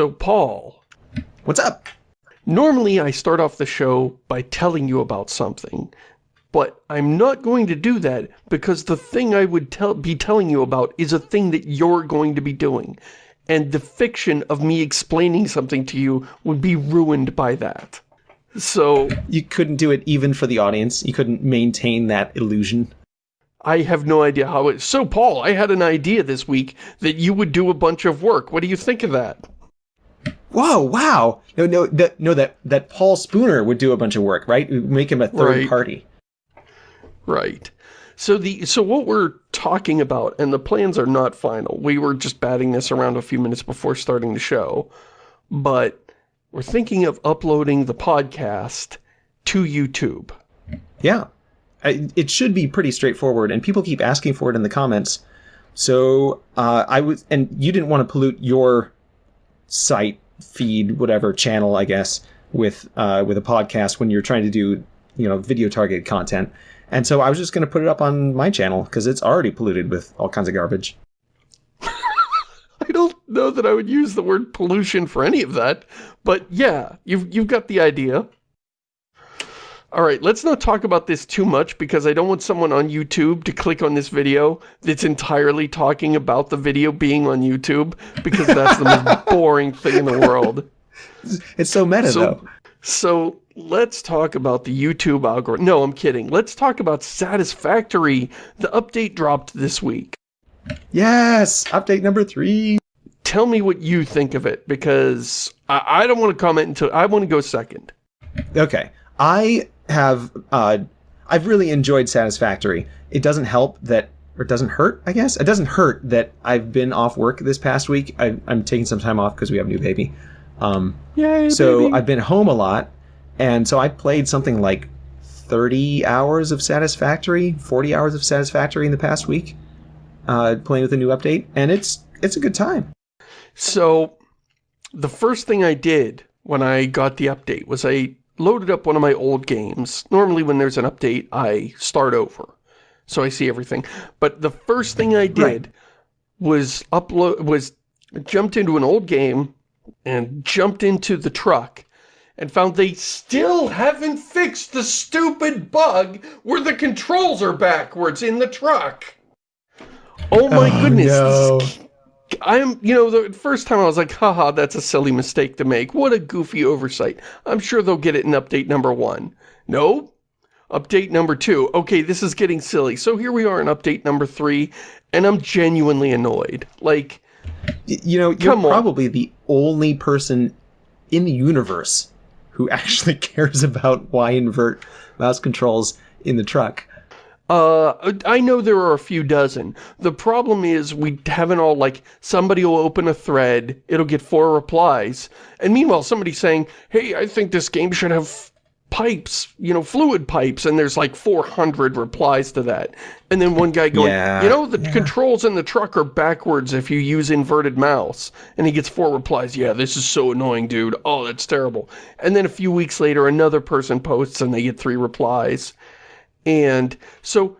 So, Paul. What's up? Normally, I start off the show by telling you about something, but I'm not going to do that because the thing I would tell, be telling you about is a thing that you're going to be doing. And the fiction of me explaining something to you would be ruined by that. So... You couldn't do it even for the audience? You couldn't maintain that illusion? I have no idea how it... So, Paul, I had an idea this week that you would do a bunch of work. What do you think of that? Whoa, wow. No, no, that, no, that, that Paul Spooner would do a bunch of work, right? Make him a third right. party. Right. So the so what we're talking about, and the plans are not final. We were just batting this around a few minutes before starting the show, but we're thinking of uploading the podcast to YouTube. Yeah. I, it should be pretty straightforward, and people keep asking for it in the comments. So uh, I was, and you didn't want to pollute your site feed, whatever channel, I guess, with uh, with a podcast when you're trying to do you know video targeted content. And so I was just going to put it up on my channel because it's already polluted with all kinds of garbage. I don't know that I would use the word pollution for any of that, but yeah, you've, you've got the idea. All right, let's not talk about this too much because I don't want someone on YouTube to click on this video that's entirely talking about the video being on YouTube because that's the most boring thing in the world. It's so meta, so, though. So let's talk about the YouTube algorithm. No, I'm kidding. Let's talk about Satisfactory. The update dropped this week. Yes, update number three. Tell me what you think of it because I, I don't want to comment until I want to go second. Okay. I have, uh, I've really enjoyed Satisfactory. It doesn't help that, or it doesn't hurt, I guess. It doesn't hurt that I've been off work this past week. I, am taking some time off because we have a new baby. Um, Yay, so baby. I've been home a lot, and so I played something like 30 hours of Satisfactory, 40 hours of Satisfactory in the past week, uh, playing with a new update, and it's it's a good time. So, the first thing I did when I got the update was I loaded up one of my old games. Normally when there's an update, I start over. So I see everything. But the first thing I did right. was upload was jumped into an old game and jumped into the truck and found they still haven't fixed the stupid bug where the controls are backwards in the truck. Oh my oh, goodness. No. I'm, you know, the first time I was like, haha, that's a silly mistake to make. What a goofy oversight. I'm sure they'll get it in update number one. No. Update number two. Okay, this is getting silly. So here we are in update number three, and I'm genuinely annoyed. Like, you know, you're probably the only person in the universe who actually cares about why invert mouse controls in the truck. Uh, I know there are a few dozen. The problem is we haven't all, like, somebody will open a thread, it'll get four replies, and meanwhile somebody's saying, hey, I think this game should have pipes, you know, fluid pipes, and there's like 400 replies to that. And then one guy going, yeah, you know, the yeah. controls in the truck are backwards if you use inverted mouse. And he gets four replies, yeah, this is so annoying, dude. Oh, that's terrible. And then a few weeks later, another person posts and they get three replies. And so...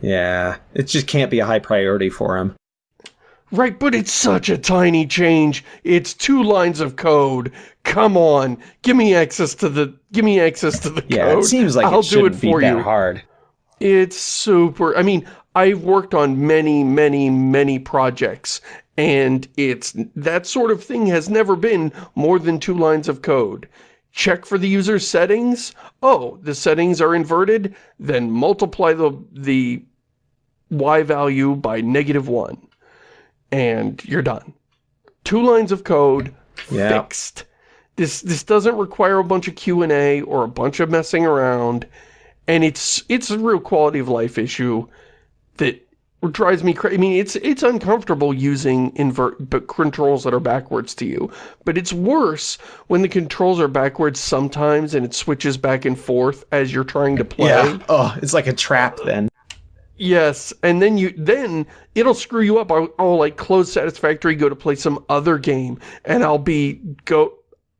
Yeah, it just can't be a high priority for him. Right, but it's such a tiny change. It's two lines of code. Come on, give me access to the give me access to the yeah, code. it seems like I'll it do it shouldn't for be you. that hard. It's super. I mean, I've worked on many, many, many projects, and it's that sort of thing has never been more than two lines of code. Check for the user's settings. Oh, the settings are inverted. Then multiply the the y value by negative one and you're done. Two lines of code, Yeah. fixed. This this doesn't require a bunch of Q&A or a bunch of messing around, and it's it's a real quality of life issue that drives me crazy. I mean, it's it's uncomfortable using invert but controls that are backwards to you, but it's worse when the controls are backwards sometimes and it switches back and forth as you're trying to play. Yeah. Oh, it's like a trap then. Yes, and then you then it'll screw you up. I'll, I'll like close Satisfactory, go to play some other game, and I'll be go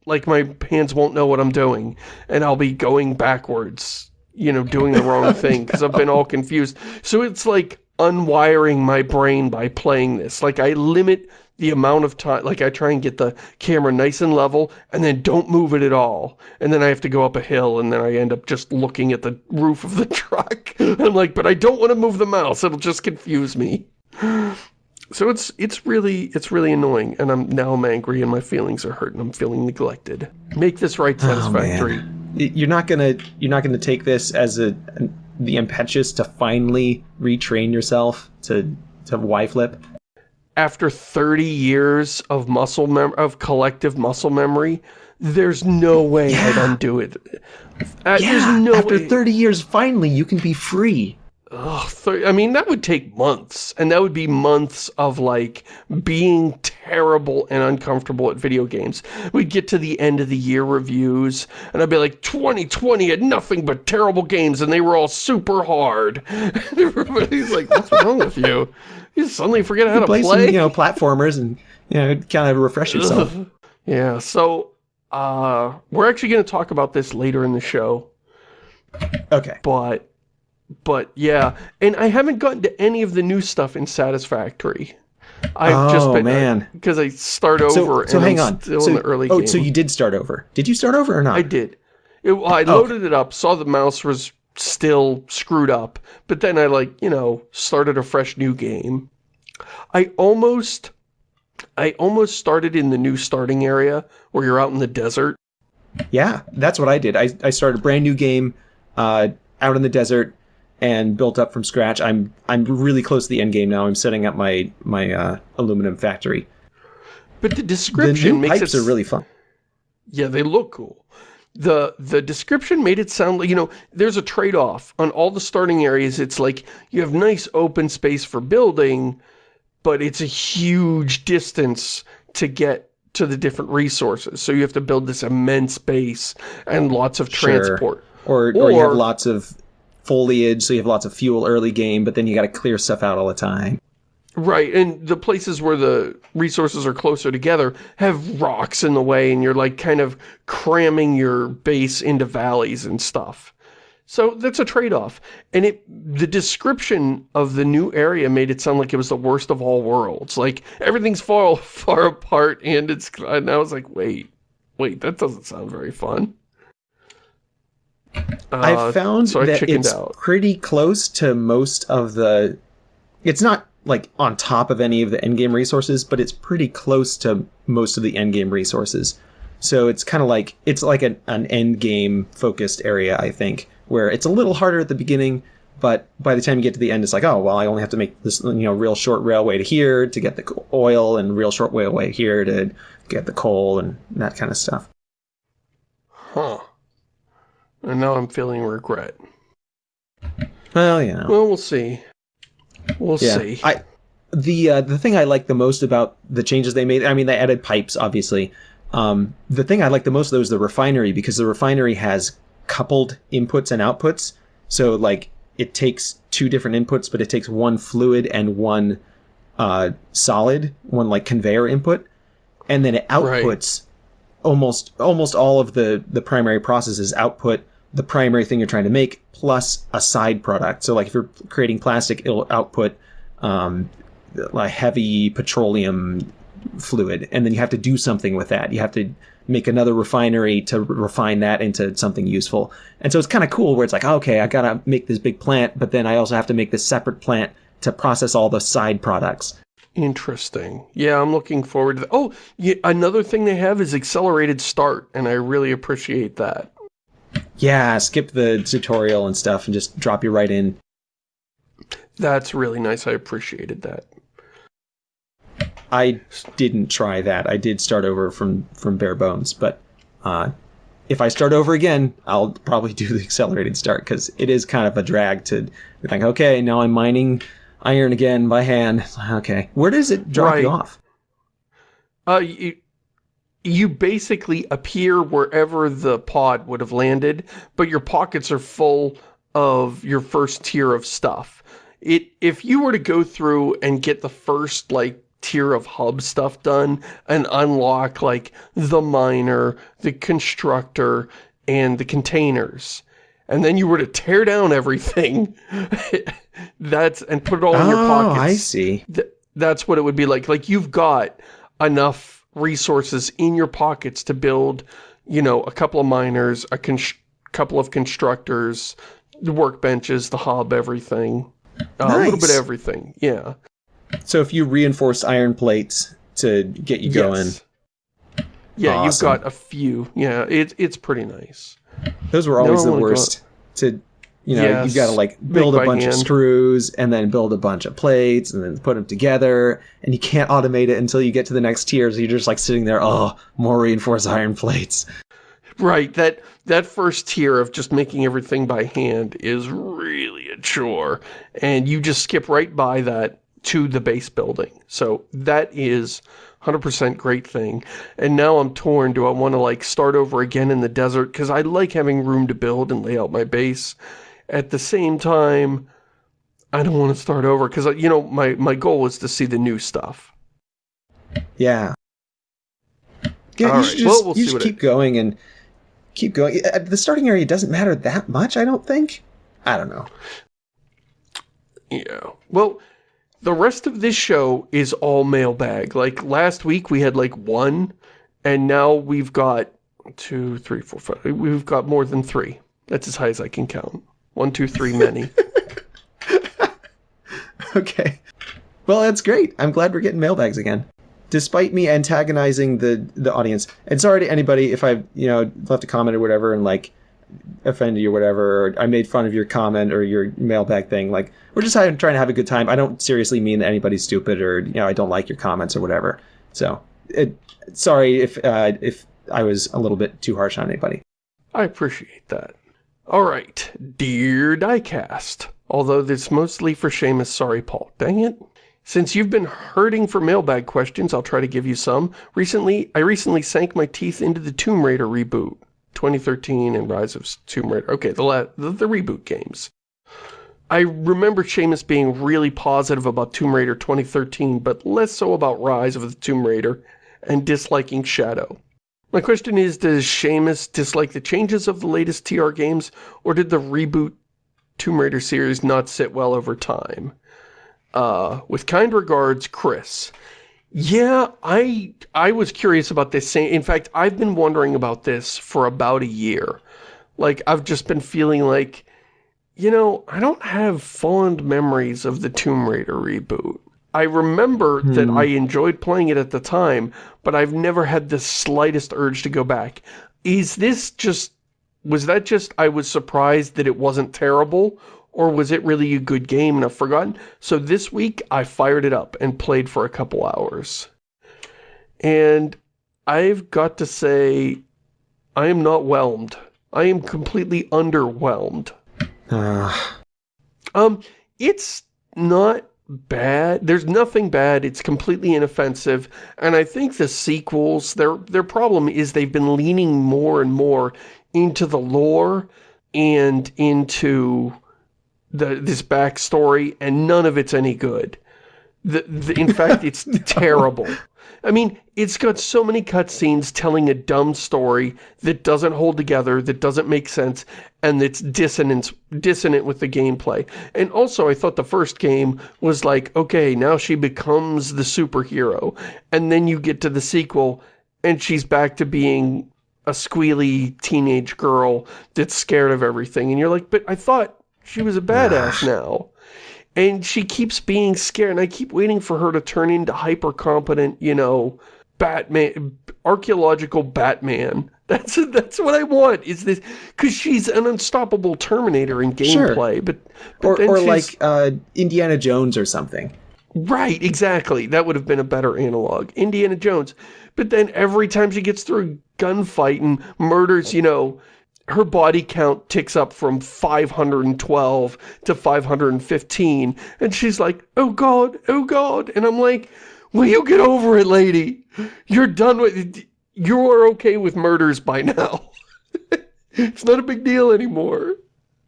like my hands won't know what I'm doing, and I'll be going backwards, you know, doing the wrong thing because I've been all confused. So it's like unwiring my brain by playing this. Like I limit the amount of time, like I try and get the camera nice and level and then don't move it at all. And then I have to go up a hill and then I end up just looking at the roof of the truck. I'm like, but I don't want to move the mouse. It'll just confuse me. So it's it's really it's really annoying and I'm now I'm angry and my feelings are hurt and I'm feeling neglected. Make this right oh, satisfactory. You're not gonna you're not gonna take this as a the impetus to finally retrain yourself to to Y flip. After 30 years of muscle mem of collective muscle memory, there's no way Yeah. I'd undo it. Uh, Yeah, there's no after way. 30 years, finally you can be free. Ugh, I mean, that would take months, and that would be months of, like, being terrible and uncomfortable at video games. We'd get to the end of the year reviews, and I'd be like, 2020 had nothing but terrible games, and they were all super hard. And everybody's like, what's wrong with you? You suddenly forget how to play, play? some, you know, platformers and you know, kind of refresh yourself. Ugh. Yeah, so, uh, we're actually going to talk about this later in the show. Okay. but but yeah and i haven't gotten to any of the new stuff in satisfactory i've just Oh, been man. because i start over so and hang I'm on. still so, in the early oh, game so you did start over. Did you start over or not? i did it, i loaded it up saw the mouse was still screwed up but then i like you know started a fresh new game i almost i almost started in the new starting area where you're out in the desert Yeah, that's what I did. I, I started a brand new game uh, out in the desert and built up from scratch. I'm I'm really close to the end game now. I'm setting up my my uh, aluminum factory. but the The description makes pipes it are really fun. Yeah, they look cool. The the description made it sound like, you know, there's a trade-off. On all the starting areas, it's like you have nice open space for building, but it's a huge distance to get to the different resources. So you have to build this immense base and lots of Sure. transport. Or, or you have lots of foliage, so you have lots of fuel early game, but then you got to clear stuff out all the time. Right, and the places where the resources are closer together have rocks in the way and you're like kind of cramming your base into valleys and stuff. So that's a trade-off. And it the description of the new area made it sound like it was the worst of all worlds. Like everything's far far apart and it's and I was like, "Wait. Wait, that doesn't sound very fun." Uh, I've found so I that it's out. pretty close to most of the. It's not like on top of any of the endgame resources, but it's pretty close to most of the endgame resources. So it's kind of like it's like an, an endgame focused area, I think, where it's a little harder at the beginning, but by the time you get to the end, it's like, oh well, I only have to make this you know real short railway to here to get the oil, and real short railway here to get the coal and that kind of stuff. And now I'm feeling regret. Well, you know. Well, we'll see. We'll yeah. see. I the uh, the thing I like the most about the changes they made. I mean, they added pipes, obviously. Um, the thing I like the most though is the refinery because the refinery has coupled inputs and outputs. So like it takes two different inputs, but it takes one fluid and one uh, solid, one like conveyor input, and then it Right. outputs almost almost all of the the primary processes output the primary thing you're trying to make plus a side product. So like if you're creating plastic, it'll output um, like heavy petroleum fluid, and then you have to do something with that. You have to make another refinery to refine that into something useful. And so it's kind of cool where it's like, okay, I gotta make this big plant, but then I also have to make this separate plant to process all the side products. Interesting. Yeah, I'm looking forward to that. Oh, yeah, another thing they have is accelerated start, and I really appreciate that. Yeah, skip the tutorial and stuff and just drop you right in. That's really nice. I appreciated that. I didn't try that. I did start over from from bare bones, but uh, if I start over again, I'll probably do the accelerated start because it is kind of a drag to be like, okay, now I'm mining iron again by hand. Okay, where does it drop you off? Uh, you, you basically appear wherever the pod would have landed, but your pockets are full of your first tier of stuff. It If you were to go through and get the first, like, tier of hub stuff done and unlock, like, the miner, the constructor, and the containers, and then you were to tear down everything, that's, and put it all in your oh, pockets I see. th- that's what it would be like. Like, you've got enough resources in your pockets to build, you know, a couple of miners, a couple of constructors, the workbenches, the hub, everything. Uh, nice. A little bit of everything, yeah. So if you reinforce iron plates to get you going... Yeah, awesome. you've got a few. Yeah, it, it's pretty nice. Those were always no the worst. To you know, yes, you got to like build a bunch hand. of screws and then build a bunch of plates and then put them together. And you can't automate it until you get to the next tier. So you're just like sitting there, oh, more reinforced iron plates. Right. That that first tier of just making everything by hand is really a chore. And you just skip right by that to the base building. So that is 100% great thing. And now I'm torn. Do I want to like start over again in the desert? Because I like having room to build and lay out my base. At the same time, I don't want to start over because, uh, you know, my, my goal is to see the new stuff. Yeah. Yeah, All you right. should just, well, we'll you should keep it... going and keep going. The starting area doesn't matter that much, I don't think. I don't know. Yeah. Well, the rest of this show is all mailbag. Like, last week we had, like, one, and now we've got two, three, four, five. We've got more than three. That's as high as I can count. One, two, three, many. okay. Well, that's great. I'm glad we're getting mailbags again. Despite me antagonizing the the audience, and sorry to anybody if I've you know left a comment or whatever and like offended you or whatever, or I made fun of your comment or your mailbag thing. Like we're just trying to have a good time. I don't seriously mean that anybody's stupid or you know I don't like your comments or whatever. So, it, sorry if uh, if I was a little bit too harsh on anybody. I appreciate that. Alright, Dear Diecast. Although this mostly for Shamus, sorry Paul. Dang it. Since you've been hurting for mailbag questions, I'll try to give you some. Recently, I recently sank my teeth into the Tomb Raider reboot. 2013 and Rise of Tomb Raider. Okay, the, the, the reboot games. I remember Shamus being really positive about Tomb Raider 2013, but less so about Rise of the Tomb Raider, and disliking Shadow. My question is, does Shamus dislike the changes of the latest TR games, or did the reboot Tomb Raider series not sit well over time? Uh, with kind regards, Chris. Yeah, I I was curious about this same. In fact, I've been wondering about this for about a year. Like, I've just been feeling like, you know, I don't have fond memories of the Tomb Raider reboot. I remember hmm. that I enjoyed playing it at the time, but I've never had the slightest urge to go back. Is this just, was that just I was surprised that it wasn't terrible, or was it really a good game and I've forgotten? So this week, I fired it up and played for a couple hours. And I've got to say, I am not whelmed. I am completely underwhelmed. Uh. Um, it's not bad. There's nothing bad. It's completely inoffensive. And I think the sequels, their their problem is they've been leaning more and more into the lore and into the this backstory, and none of it's any good. The, the in fact, it's terrible. I mean, it's got so many cutscenes telling a dumb story that doesn't hold together, that doesn't make sense, and that's dissonant, dissonant with the gameplay. And also, I thought the first game was like, okay, now she becomes the superhero. And then you get to the sequel, and she's back to being a squealy teenage girl that's scared of everything. And you're like, but I thought she was a badass now. And she keeps being scared, and I keep waiting for her to turn into hyper-competent, you know, Batman, archaeological Batman. That's that's what I want. Is this because she's an unstoppable Terminator in gameplay, sure. but, but or, or like uh, Indiana Jones or something. Right, exactly. That would have been a better analog. Indiana Jones. But then every time she gets through a gunfight and murders, you know, her body count ticks up from 512 to 515 and she's like oh god oh god and i'm like will you get over it lady? You're done with you are okay with murders by now. It's not a big deal anymore.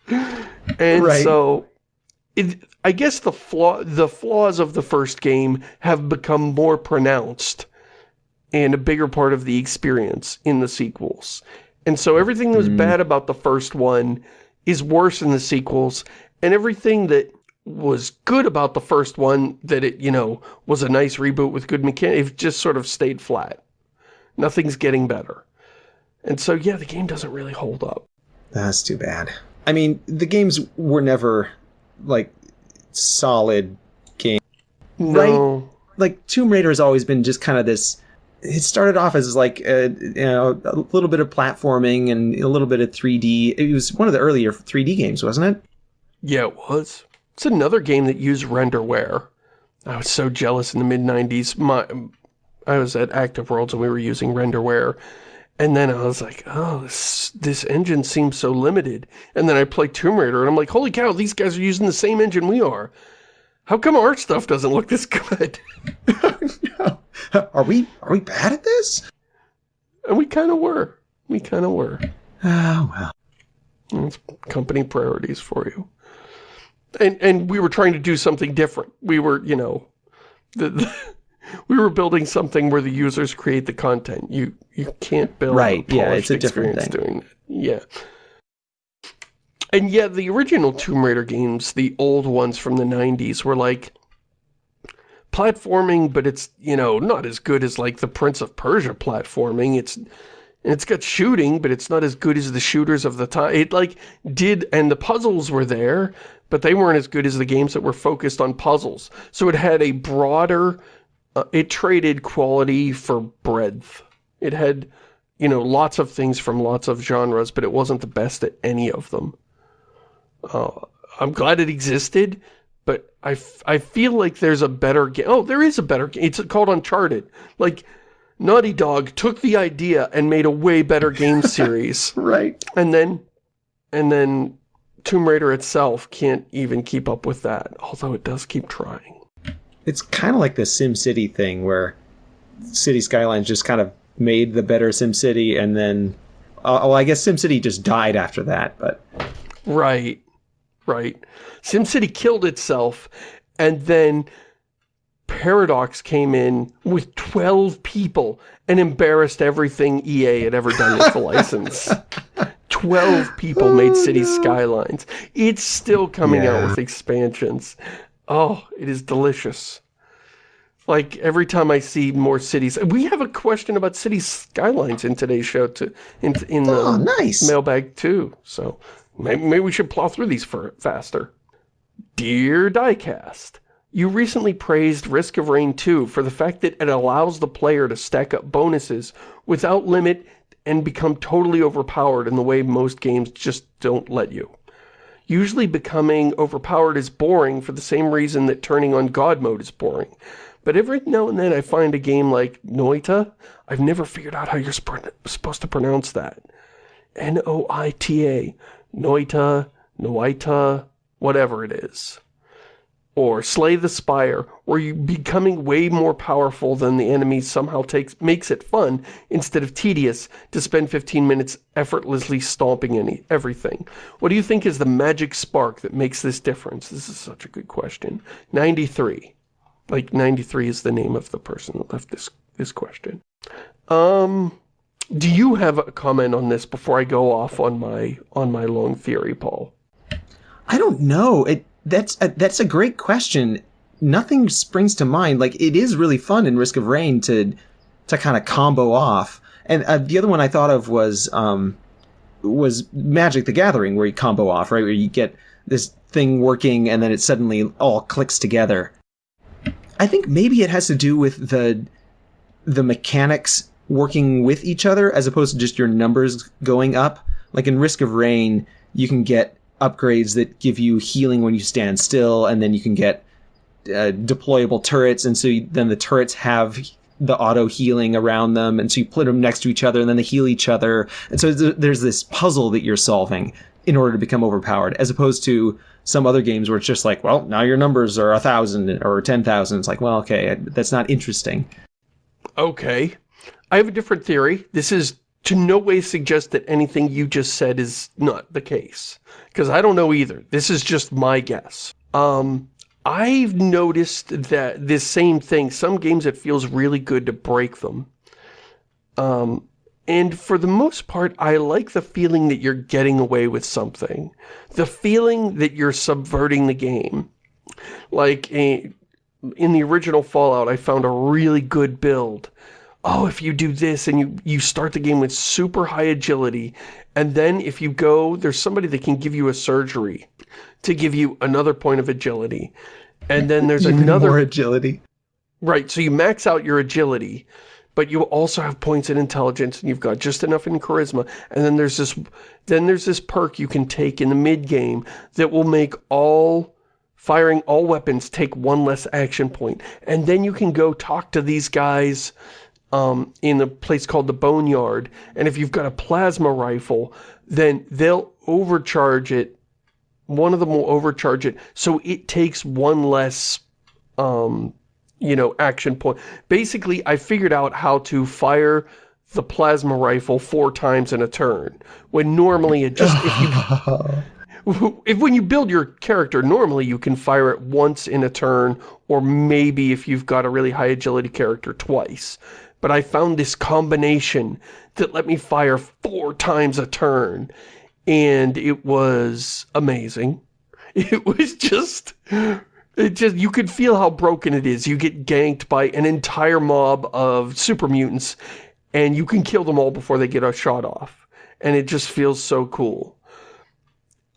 And right. so it, i guess the flaw the flaws of the first game have become more pronounced and a bigger part of the experience in the sequels and so everything that was mm. bad about the first one is worse in the sequels, and everything that was good about the first one, that it, you know, was a nice reboot with good mechanics, it just sort of stayed flat. Nothing's getting better. And so, yeah, the game doesn't really hold up. That's too bad. I mean, the games were never, like, solid games. No. Like, Tomb Raider has always been just kind of this... It started off as, like, a, you know, a little bit of platforming and a little bit of 3D. It was one of the earlier 3D games, wasn't it? Yeah, it was. It's another game that used RenderWare. I was so jealous in the mid-90s. My, I was at Active Worlds and we were using RenderWare. And then I was like, oh, this, this engine seems so limited. And then I played Tomb Raider and I'm like, holy cow, these guys are using the same engine we are. How come our stuff doesn't look this good? no. Are we are we bad at this? And we kind of were. We kind of were. Oh, well. It's company priorities for you. And and we were trying to do something different. We were, you know, the, the we were building something where the users create the content. You you can't build right. A yeah, it's a different thing. Doing that. Yeah. And yeah, the original Tomb Raider games, the old ones from the 90s, were like platforming, but it's, you know, not as good as like the Prince of Persia platforming. It's it's got shooting, but it's not as good as the shooters of the time. It like did, and the puzzles were there, but they weren't as good as the games that were focused on puzzles. So it had a broader uh, it traded quality for breadth. It had, you know, lots of things from lots of genres, but it wasn't the best at any of them. Uh, I'm glad it existed, I, I feel like there's a better game. Oh, there is a better game. It's called Uncharted. Like, Naughty Dog took the idea and made a way better game series. right. And then, and then Tomb Raider itself can't even keep up with that, although it does keep trying it's kind of like the Sim City thing where City Skylines just kind of made the better Sim City, and then uh, well, I guess Sim City just died after that. But right, right, Sim City killed itself, and then Paradox came in with 12 people and embarrassed everything EA had ever done with the license. 12 people made oh, City no. Skylines. It's still coming yeah. out with expansions. Oh, it is delicious. Like, every time I see more cities... We have a question about city skylines in today's show, to, in, in the oh, um, nice. mailbag, too. So, maybe, maybe we should plow through these for, faster. Dear Diecast, you recently praised Risk of Rain 2 for the fact that it allows the player to stack up bonuses without limit and become totally overpowered in the way most games just don't let you. Usually becoming overpowered is boring for the same reason that turning on God mode is boring. But every now and then I find a game like Noita. I've never figured out how you're supposed to pronounce that. N-O-I-T-A. Noita, Noita, whatever it is or Slay the Spire, where you becoming way more powerful than the enemy somehow takes makes it fun instead of tedious to spend 15 minutes effortlessly stomping any everything. What do you think is the magic spark that makes this difference? This is such a good question. 93. Like 93 is the name of the person that left this this question. Um do you have a comment on this before I go off on my on my long theory, Paul? I don't know. It that's a, that's a great question. Nothing springs to mind. Like it is really fun in Risk of Rain to to kind of combo off. And uh, the other one I thought of was um, was Magic the Gathering, where you combo off, right? Where you get this thing working and then it suddenly all clicks together. I think maybe it has to do with the the mechanics working with each other as opposed to just your numbers going up. Like in Risk of Rain, you can get upgrades that give you healing when you stand still, and then you can get uh, deployable turrets, and so you, then the turrets have the auto healing around them, and so you put them next to each other, and then they heal each other, and so there's this puzzle that you're solving in order to become overpowered, as opposed to some other games where it's just like, well, now your numbers are a thousand or ten thousand. It's like, well, okay, that's not interesting. Okay, I have a different theory. This is to no way suggest that anything you just said is not the case. Because I don't know either. This is just my guess. Um, I've noticed that this same thing, some games it feels really good to break them. Um, and for the most part, I like the feeling that you're getting away with something. The feeling that you're subverting the game. Like, a, in the original Fallout, I found a really good build. Oh, if you do this and you, you start the game with super high agility, and then if you go, there's somebody that can give you a surgery to give you another point of agility. And then there's Even another... more agility. Right, so you max out your agility, but you also have points in intelligence, and you've got just enough in charisma, and then there's this then there's this perk you can take in the mid-game that will make all firing all weapons take one less action point. And then you can go talk to these guys um, in a place called the Boneyard, and if you've got a plasma rifle, then they'll overcharge it, one of them will overcharge it, so it takes one less um, you know, action point. Basically, I figured out how to fire the plasma rifle four times in a turn. When normally it just, if you, if when you build your character, normally you can fire it once in a turn, or maybe if you've got a really high agility character, twice. But I found this combination that let me fire four times a turn, and it was amazing. It was just it just, you could feel how broken it is. You get ganked by an entire mob of super mutants, and you can kill them all before they get a shot off. And it just feels so cool.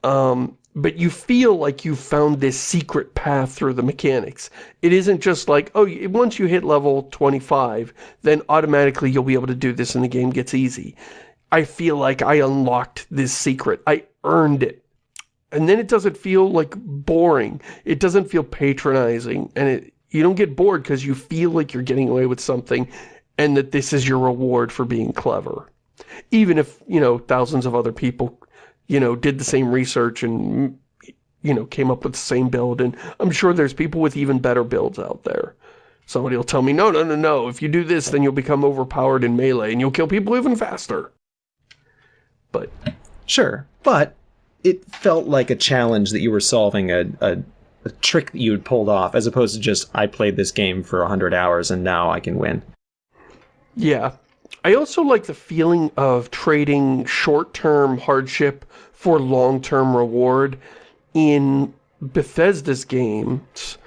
Um, but you feel like you found this secret path through the mechanics. It isn't just like, oh, once you hit level 25, then automatically you'll be able to do this and the game gets easy. I feel like I unlocked this secret. I earned it. And then it doesn't feel like boring. It doesn't feel patronizing. And it you don't get bored because you feel like you're getting away with something and that this is your reward for being clever. Even if, you know, thousands of other people, you know, did the same research and, you know, came up with the same build. And I'm sure there's people with even better builds out there. Somebody will tell me, no, no, no, no, if you do this, then you'll become overpowered in Melee and you'll kill people even faster. But... Sure, but it felt like a challenge that you were solving a, a, a trick that you had pulled off, as opposed to just, I played this game for 100 hours and now I can win. Yeah. I also like the feeling of trading short-term hardship for long-term reward. In Bethesda's games,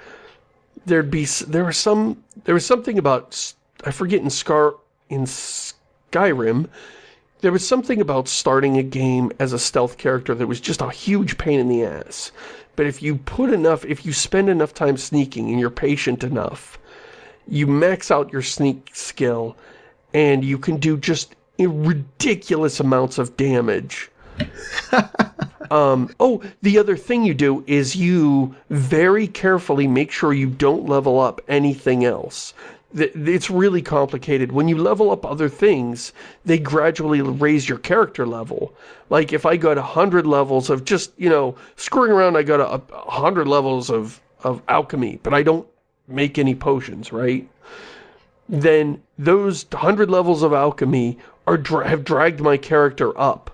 there'd be, there was some, there was something about, I forget in Scar, in Skyrim, there was something about starting a game as a stealth character that was just a huge pain in the ass. But if you put enough, if you spend enough time sneaking and you're patient enough, you max out your sneak skill and you can do just ridiculous amounts of damage. um, oh, the other thing you do is you very carefully make sure you don't level up anything else it's really complicated. When you level up other things, they gradually raise your character level. Like if I got 100 levels of just, you know, screwing around, I got a 100 levels of, of alchemy, but I don't make any potions, right? Then those 100 levels of alchemy are have dragged my character up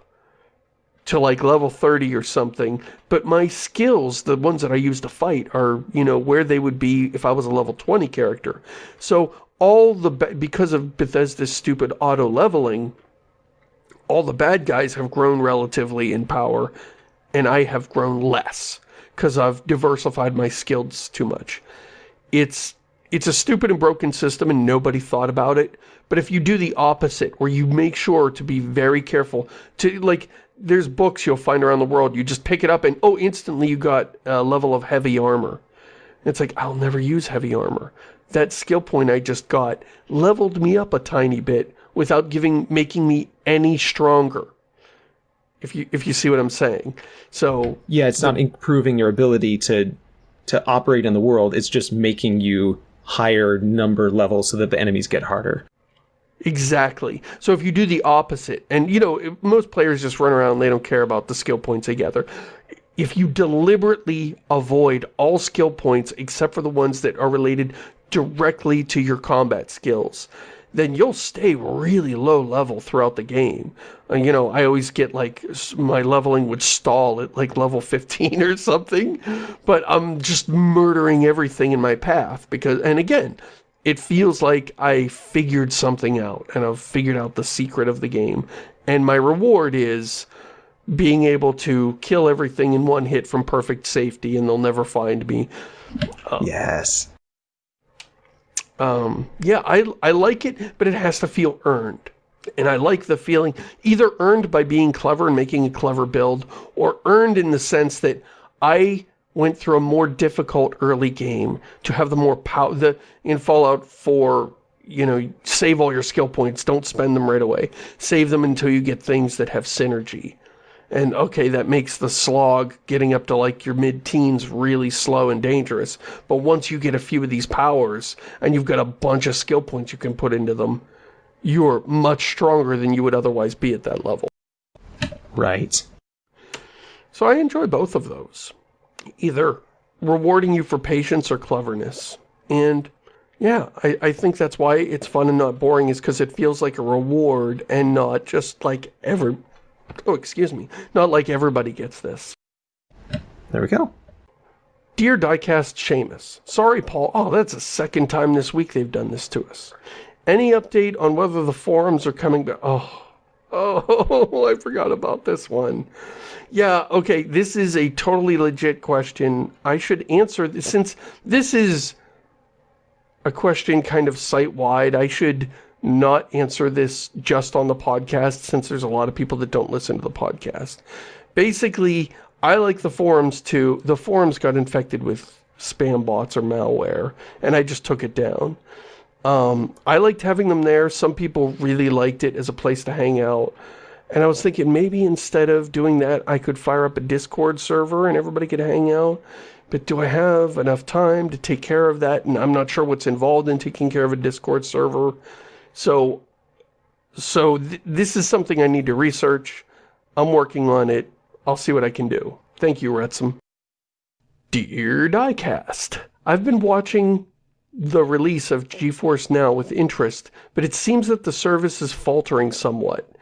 to like level 30 or something, but my skills, the ones that I use to fight, are, you know, where they would be if I was a level 20 character. So all the, because of Bethesda's stupid auto-leveling, all the bad guys have grown relatively in power, and I have grown less, because I've diversified my skills too much. It's it's a stupid and broken system and nobody thought about it. But if you do the opposite, where you make sure to be very careful, to like, there's books you'll find around the world. You just pick it up and, oh, instantly you got a level of heavy armor. It's like, I'll never use heavy armor. That skill point I just got leveled me up a tiny bit without giving, making me any stronger. If you, if you see what I'm saying. So. Yeah, it's not improving your ability to, to operate in the world. It's just making you higher number levels so that the enemies get harder. Exactly. So if you do the opposite, and you know, most players just run around, and they don't care about the skill points they gather. If you deliberately avoid all skill points except for the ones that are related directly to your combat skills, then you'll stay really low level throughout the game. Uh, you know, I always get like, my leveling would stall at like level 15 or something, but I'm just murdering everything in my path because, and again, it feels like I figured something out and I've figured out the secret of the game. And my reward is being able to kill everything in one hit from perfect safety and they'll never find me. yes. Um, yeah, I, I like it, but it has to feel earned. And I like the feeling, either earned by being clever and making a clever build, or earned in the sense that I went through a more difficult early game to have the more power, the, in Fallout 4, you know, save all your skill points, don't spend them right away. Save them until you get things that have synergy. And okay, that makes the slog getting up to like your mid-teens really slow and dangerous. But once you get a few of these powers, and you've got a bunch of skill points you can put into them, you're much stronger than you would otherwise be at that level. Right. So I enjoy both of those. Either rewarding you for patience or cleverness. And yeah, I, I think that's why it's fun and not boring is because it feels like a reward and not just like ever Oh, excuse me. Not like everybody gets this. There we go. Dear Diecast Shamus, sorry Paul, oh that's the second time this week they've done this to us. Any update on whether the forums are coming back? Oh, oh, I forgot about this one. Yeah, okay, this is a totally legit question. I should answer this, since this is a question kind of site-wide, I should not answer this just on the podcast since there's a lot of people that don't listen to the podcast. Basically, I like the forums too. The forums got infected with spam bots or malware, and I just took it down. Um, I liked having them there. Some people really liked it as a place to hang out. And I was thinking maybe instead of doing that, I could fire up a Discord server and everybody could hang out. But do I have enough time to take care of that? And I'm not sure what's involved in taking care of a Discord server. So, so th this is something I need to research. I'm working on it. I'll see what I can do. Thank you, Retsum. Dear Diecast, I've been watching the release of GeForce Now with interest, but it seems that the service is faltering somewhat,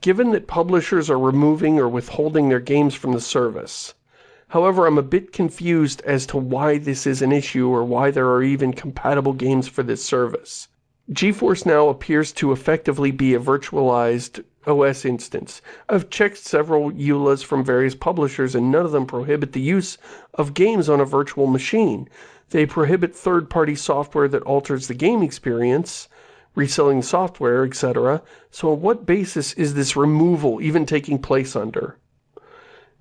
given that publishers are removing or withholding their games from the service. However, I'm a bit confused as to why this is an issue or why there are even compatible games for this service. GeForce Now appears to effectively be a virtualized OS instance. I've checked several EULAs from various publishers and none of them prohibit the use of games on a virtual machine. They prohibit third-party software that alters the game experience, reselling software, etc. So on what basis is this removal even taking place under?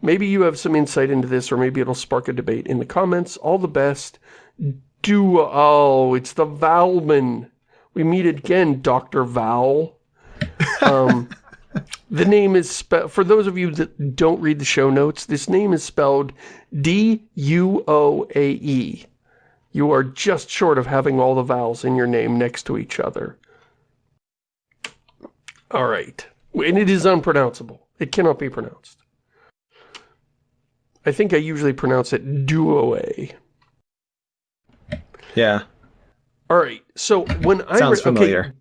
Maybe you have some insight into this or maybe it'll spark a debate in the comments. All the best. Do oh, it's the Valman. We meet again, Dr. Vowel. Um, the name is spelled, for those of you that don't read the show notes, this name is spelled D-U-O-A-E. You are just short of having all the vowels in your name next to each other. All right. And it is unpronounceable. It cannot be pronounced. I think I usually pronounce it Duoe. Yeah. All right. So when I Sounds familiar.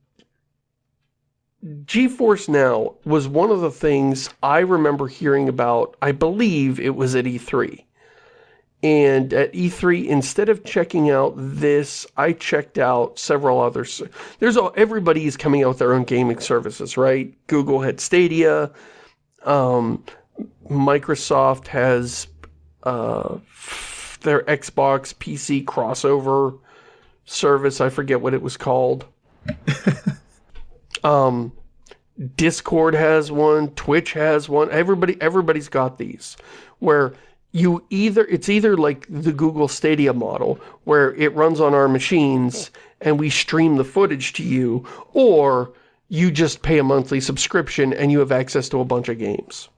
Okay, GeForce Now was one of the things I remember hearing about, I believe it was at E3. And at E3, instead of checking out this, I checked out several others. There's all, everybody is coming out with their own gaming services, right? Google had Stadia. Um, Microsoft has uh, their Xbox PC crossover service. I forget what it was called. um, Discord has one. Twitch has one. Everybody, everybody's got these where you either, it's either like the Google Stadia model where it runs on our machines and we stream the footage to you or you just pay a monthly subscription and you have access to a bunch of games.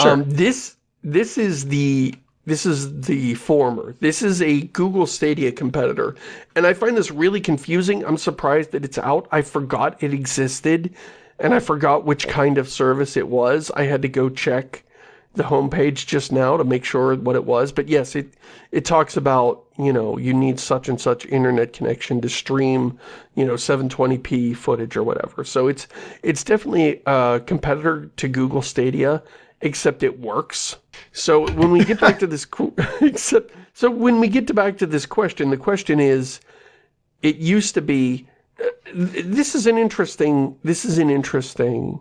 Sure. Um, this, this is the this is the former. This is a Google Stadia competitor. And I find this really confusing. I'm surprised that it's out. I forgot it existed. And I forgot which kind of service it was. I had to go check the homepage just now to make sure what it was. But yes, it, it talks about, you know, you need such and such internet connection to stream, you know, 720p footage or whatever. So it's, it's definitely a competitor to Google Stadia except it works. So when we get back to this, except, so when we get to back to this question, the question is, it used to be, uh, this is an interesting, this is an interesting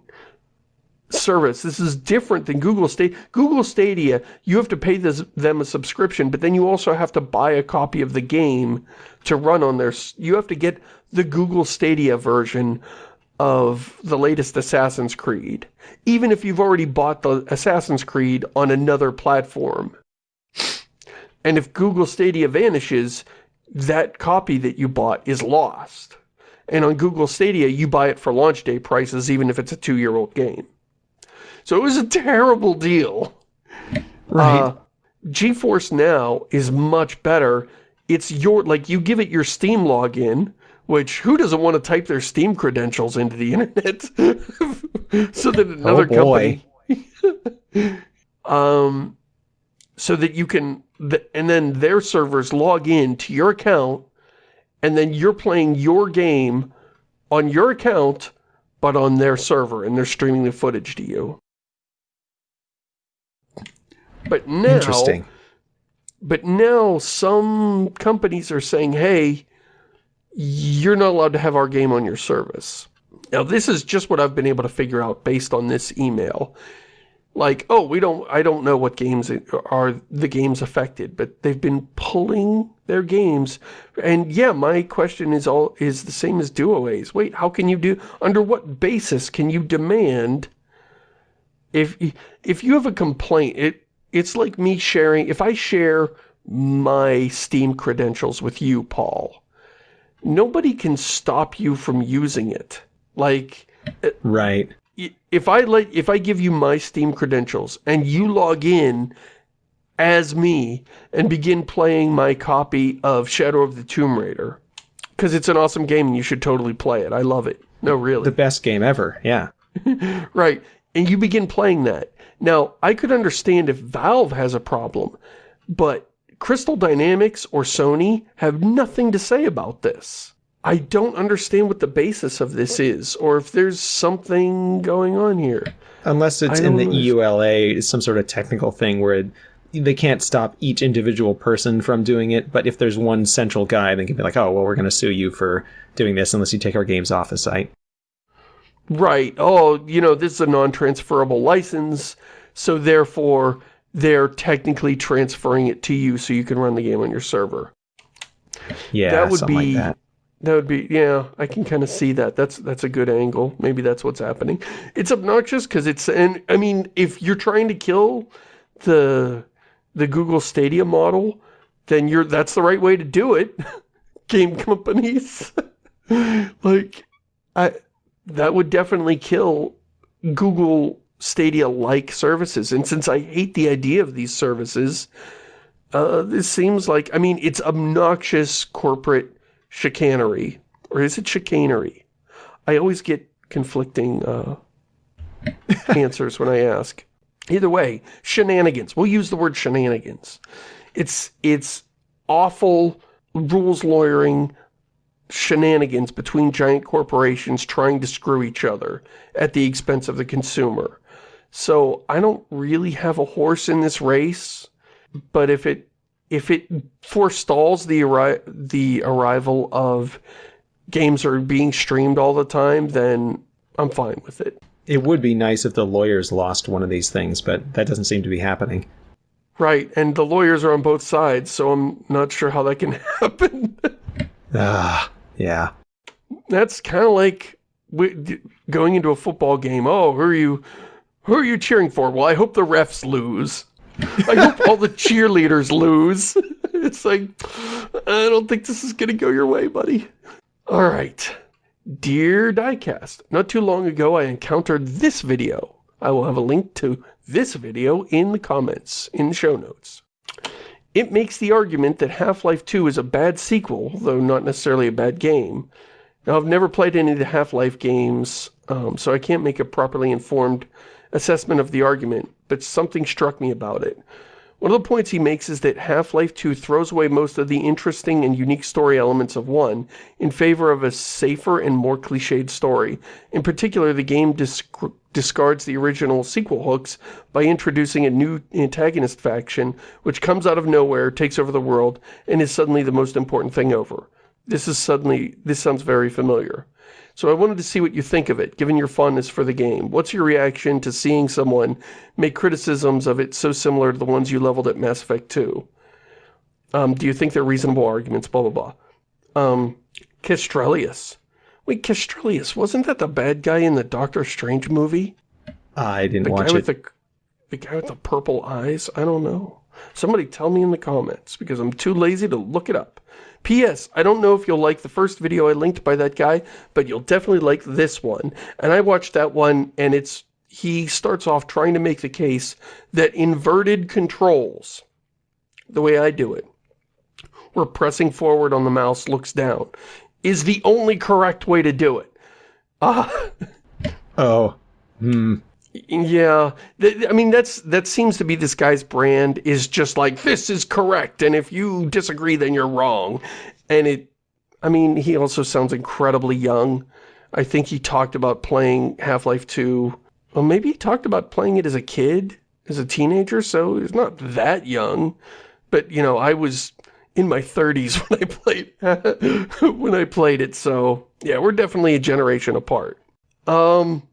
service. This is different than Google Stadia. Google Stadia, you have to pay this, them a subscription, but then you also have to buy a copy of the game to run on their... You have to get the Google Stadia version of the latest Assassin's Creed, even if you've already bought the Assassin's Creed on another platform. And if Google Stadia vanishes, that copy that you bought is lost. And on Google Stadia, you buy it for launch day prices, even if it's a two-year-old game. So it was a terrible deal. Right. Uh, GeForce Now is much better. It's your, like, you give it your Steam login, which, who doesn't want to type their Steam credentials into the internet? so that another oh company... um, so that you can, and then their servers log in to your account, and then you're playing your game on your account, but on their server, and they're streaming the footage to you. But now, Interesting. But now some companies are saying, hey, you're not allowed to have our game on your service. Now, this is just what I've been able to figure out based on this email. Like, oh, we don't, I don't know what games are the games affected, but they've been pulling their games. And yeah, my question is all, is the same as DuoA's. Wait, how can you do, under what basis can you demand if, if you have a complaint, it, it's like me sharing, if I share my Steam credentials with you, Paul, nobody can stop you from using it. Like, right. If I let, if I give you my Steam credentials and you log in as me and begin playing my copy of Shadow of the Tomb Raider, because it's an awesome game and you should totally play it. I love it. No, really. The best game ever, yeah. right. And you begin playing that. Now, I could understand if Valve has a problem, but Crystal Dynamics or Sony have nothing to say about this. I don't understand what the basis of this is, or if there's something going on here. Unless it's in the EULA, some sort of technical thing where it, they can't stop each individual person from doing it, but if there's one central guy, they can be like, oh, well, we're going to sue you for doing this unless you take our games off the site. Right. Oh, you know, this is a non-transferable license, so therefore they're technically transferring it to you so you can run the game on your server. Yeah, that would be like that. that. would be yeah, I can kind of see that. That's that's a good angle. Maybe that's what's happening. It's obnoxious because it's and I mean, if you're trying to kill the the Google Stadia model, then you're that's the right way to do it. Game companies. like I that would definitely kill Google Stadia-like services. And since I hate the idea of these services, uh, this seems like, I mean, it's obnoxious corporate chicanery. Or is it chicanery? I always get conflicting uh, answers when I ask. Either way, shenanigans. We'll use the word shenanigans. It's, it's awful rules lawyering shenanigans between giant corporations trying to screw each other at the expense of the consumer. So I don't really have a horse in this race, but if it if it forestalls the arri the arrival of games are being streamed all the time, then I'm fine with it. It would be nice if the lawyers lost one of these things, but that doesn't seem to be happening. Right, and the lawyers are on both sides, so I'm not sure how that can happen. Ah, yeah. That's kind of like going into a football game. Oh, who are you? Who are you cheering for? Well, I hope the refs lose. I hope all the cheerleaders lose. It's like, I don't think this is going to go your way, buddy. All right. Dear Diecast, not too long ago I encountered this video. I will have a link to this video in the comments, in the show notes. It makes the argument that Half-Life 2 is a bad sequel, though not necessarily a bad game. Now, I've never played any of the Half-Life games, um, so I can't make a properly informed assessment of the argument, but something struck me about it. One of the points he makes is that Half-Life 2 throws away most of the interesting and unique story elements of 1 in favor of a safer and more cliched story. In particular, the game discards the original sequel hooks by introducing a new antagonist faction, which comes out of nowhere, takes over the world, and is suddenly the most important thing over. This is suddenly, this sounds very familiar. So I wanted to see what you think of it, given your fondness for the game. What's your reaction to seeing someone make criticisms of it so similar to the ones you leveled at Mass Effect 2? Um, do you think they're reasonable arguments, blah, blah, blah. Um, Castrelius. Wait, Castrelius, wasn't that the bad guy in the Doctor Strange movie? I didn't The watch guy it. with the, the guy with the purple eyes? I don't know. Somebody tell me in the comments, because I'm too lazy to look it up. P.S. I don't know if you'll like the first video I linked by that guy, but you'll definitely like this one. And I watched that one, and it's he starts off trying to make the case that inverted controls, the way I do it, where pressing forward on the mouse looks down, is the only correct way to do it. Ah, Oh. Hmm. Yeah, I mean, that's that seems to be this guy's brand, is just like, this is correct, and if you disagree, then you're wrong. And it, I mean, he also sounds incredibly young. I think he talked about playing Half-Life 2, well, maybe he talked about playing it as a kid, as a teenager, so he's not that young. But, you know, I was in my 30s when I played, when I played it, so, yeah, we're definitely a generation apart. Um,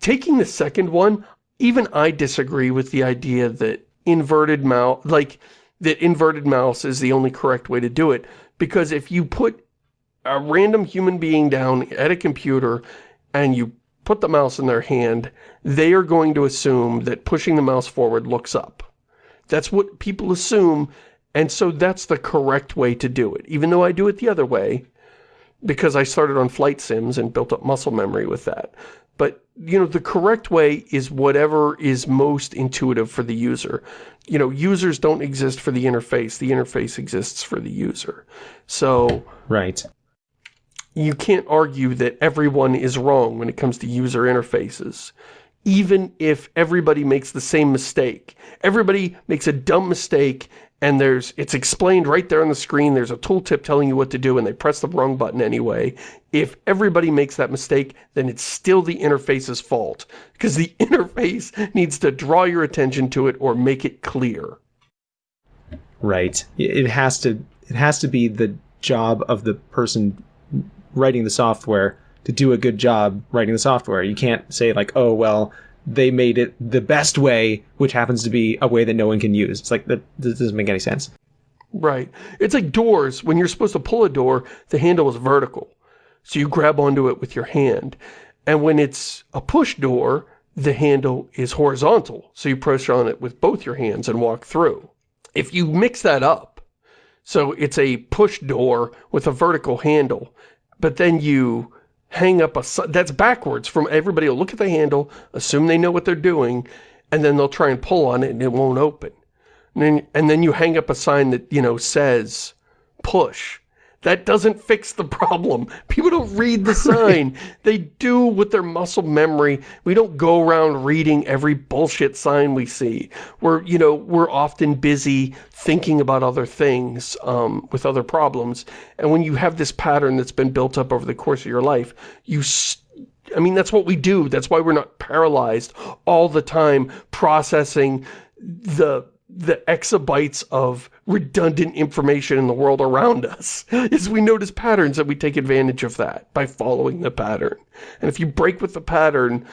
taking the second one, even I disagree with the idea that inverted mouse, like, that inverted mouse is the only correct way to do it. Because if you put a random human being down at a computer and you put the mouse in their hand, they are going to assume that pushing the mouse forward looks up. That's what people assume, and so that's the correct way to do it. Even though I do it the other way, because I started on flight sims and built up muscle memory with that. But, you know, the correct way is whatever is most intuitive for the user. You know, users don't exist for the interface. The interface exists for the user. So, Right. you can't argue that everyone is wrong when it comes to user interfaces. Even if everybody makes the same mistake. Everybody makes a dumb mistake and there's it's explained right there on the screen. There's a tooltip telling you what to do and they press the wrong button anyway. If everybody makes that mistake, then it's still the interface's fault. Because the interface needs to draw your attention to it or make it clear. Right. It has to it has to be the job of the person writing the software to do a good job writing the software. You can't say like, "Oh, well, they made it the best way, which happens to be a way that no one can use." It's like that this doesn't make any sense. Right. It's like doors. When you're supposed to pull a door, the handle is vertical. So you grab onto it with your hand. And when it's a push door, the handle is horizontal. So you press on it with both your hands and walk through. If you mix that up, so it's a push door with a vertical handle, but then you hang up a, that's backwards from everybody will look at the handle, assume they know what they're doing, and then they'll try and pull on it and it won't open. And then, and then you hang up a sign that, you know, says push. That doesn't fix the problem. People don't read the sign. they do with their muscle memory. We don't go around reading every bullshit sign we see. We're, you know, we're often busy thinking about other things um, with other problems. And when you have this pattern that's been built up over the course of your life, you I mean, that's what we do. That's why we're not paralyzed all the time processing the the exabytes of redundant information in the world around us is we notice patterns and we take advantage of that by following the pattern. And if you break with the pattern,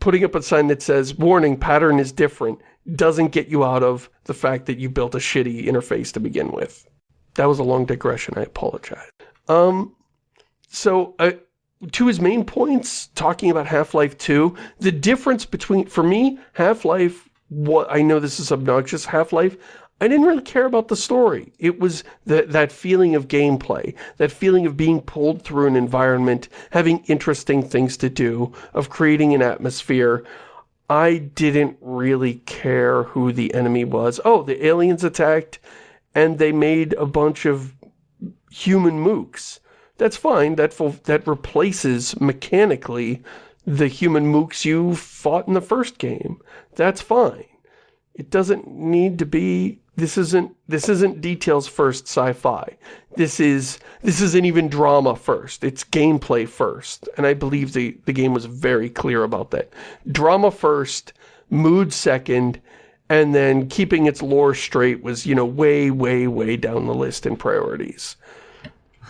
putting up a sign that says, warning, pattern is different, doesn't get you out of the fact that you built a shitty interface to begin with. That was a long digression, I apologize. Um, so, uh, to his main points, talking about Half-Life 2, the difference between, for me, Half-Life, what I know this is obnoxious, Half-Life, I didn't really care about the story. It was that that feeling of gameplay, that feeling of being pulled through an environment, having interesting things to do, of creating an atmosphere. I didn't really care who the enemy was. Oh, the aliens attacked, and they made a bunch of human mooks. That's fine. That that replaces mechanically the human mooks you fought in the first game. That's fine. It doesn't need to be this isn't this isn't details first sci-fi. This is this isn't even drama first. It's gameplay first. And I believe the the game was very clear about that. Drama first, mood second, and then keeping its lore straight was, you know, way way way down the list in priorities.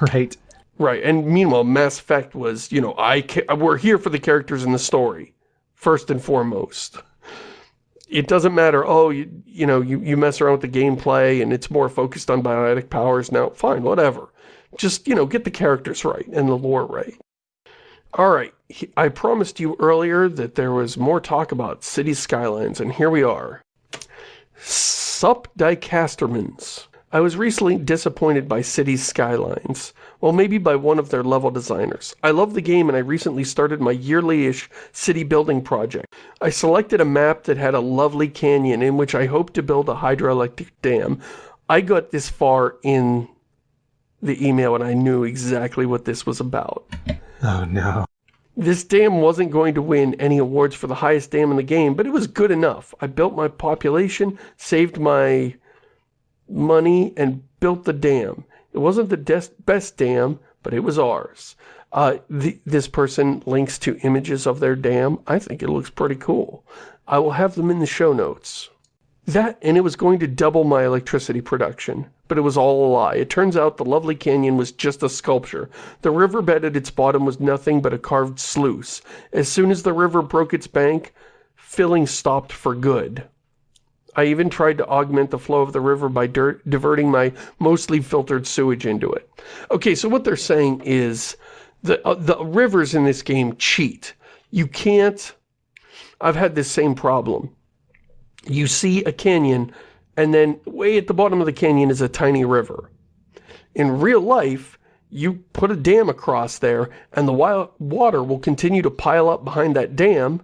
Right. Right, and meanwhile, Mass Effect was, you know, I we're here for the characters in the story, first and foremost. It doesn't matter, oh, you, you know, you, you mess around with the gameplay and it's more focused on biotic powers now, fine, whatever. Just, you know, get the characters right and the lore right. Alright, I promised you earlier that there was more talk about City Skylines, and here we are. Sup Diecastermans. I was recently disappointed by Cities Skylines. Well, maybe by one of their level designers. I love the game and I recently started my yearly-ish city building project. I selected a map that had a lovely canyon in which I hoped to build a hydroelectric dam. I got this far in the email and I knew exactly what this was about. Oh no. This dam wasn't going to win any awards for the highest dam in the game, but it was good enough. I built my population, saved my money and built the dam. It wasn't the best dam, but it was ours. Uh, the, this person links to images of their dam. I think it looks pretty cool. I will have them in the show notes. That, and it was going to double my electricity production, but it was all a lie. It turns out the lovely canyon was just a sculpture. The riverbed at its bottom was nothing but a carved sluice. As soon as the river broke its bank, filling stopped for good. I even tried to augment the flow of the river by diverting my mostly filtered sewage into it. Okay, so what they're saying is the, uh, the rivers in this game cheat. You can't... I've had this same problem. You see a canyon, and then way at the bottom of the canyon is a tiny river. In real life, you put a dam across there, and the water will continue to pile up behind that dam,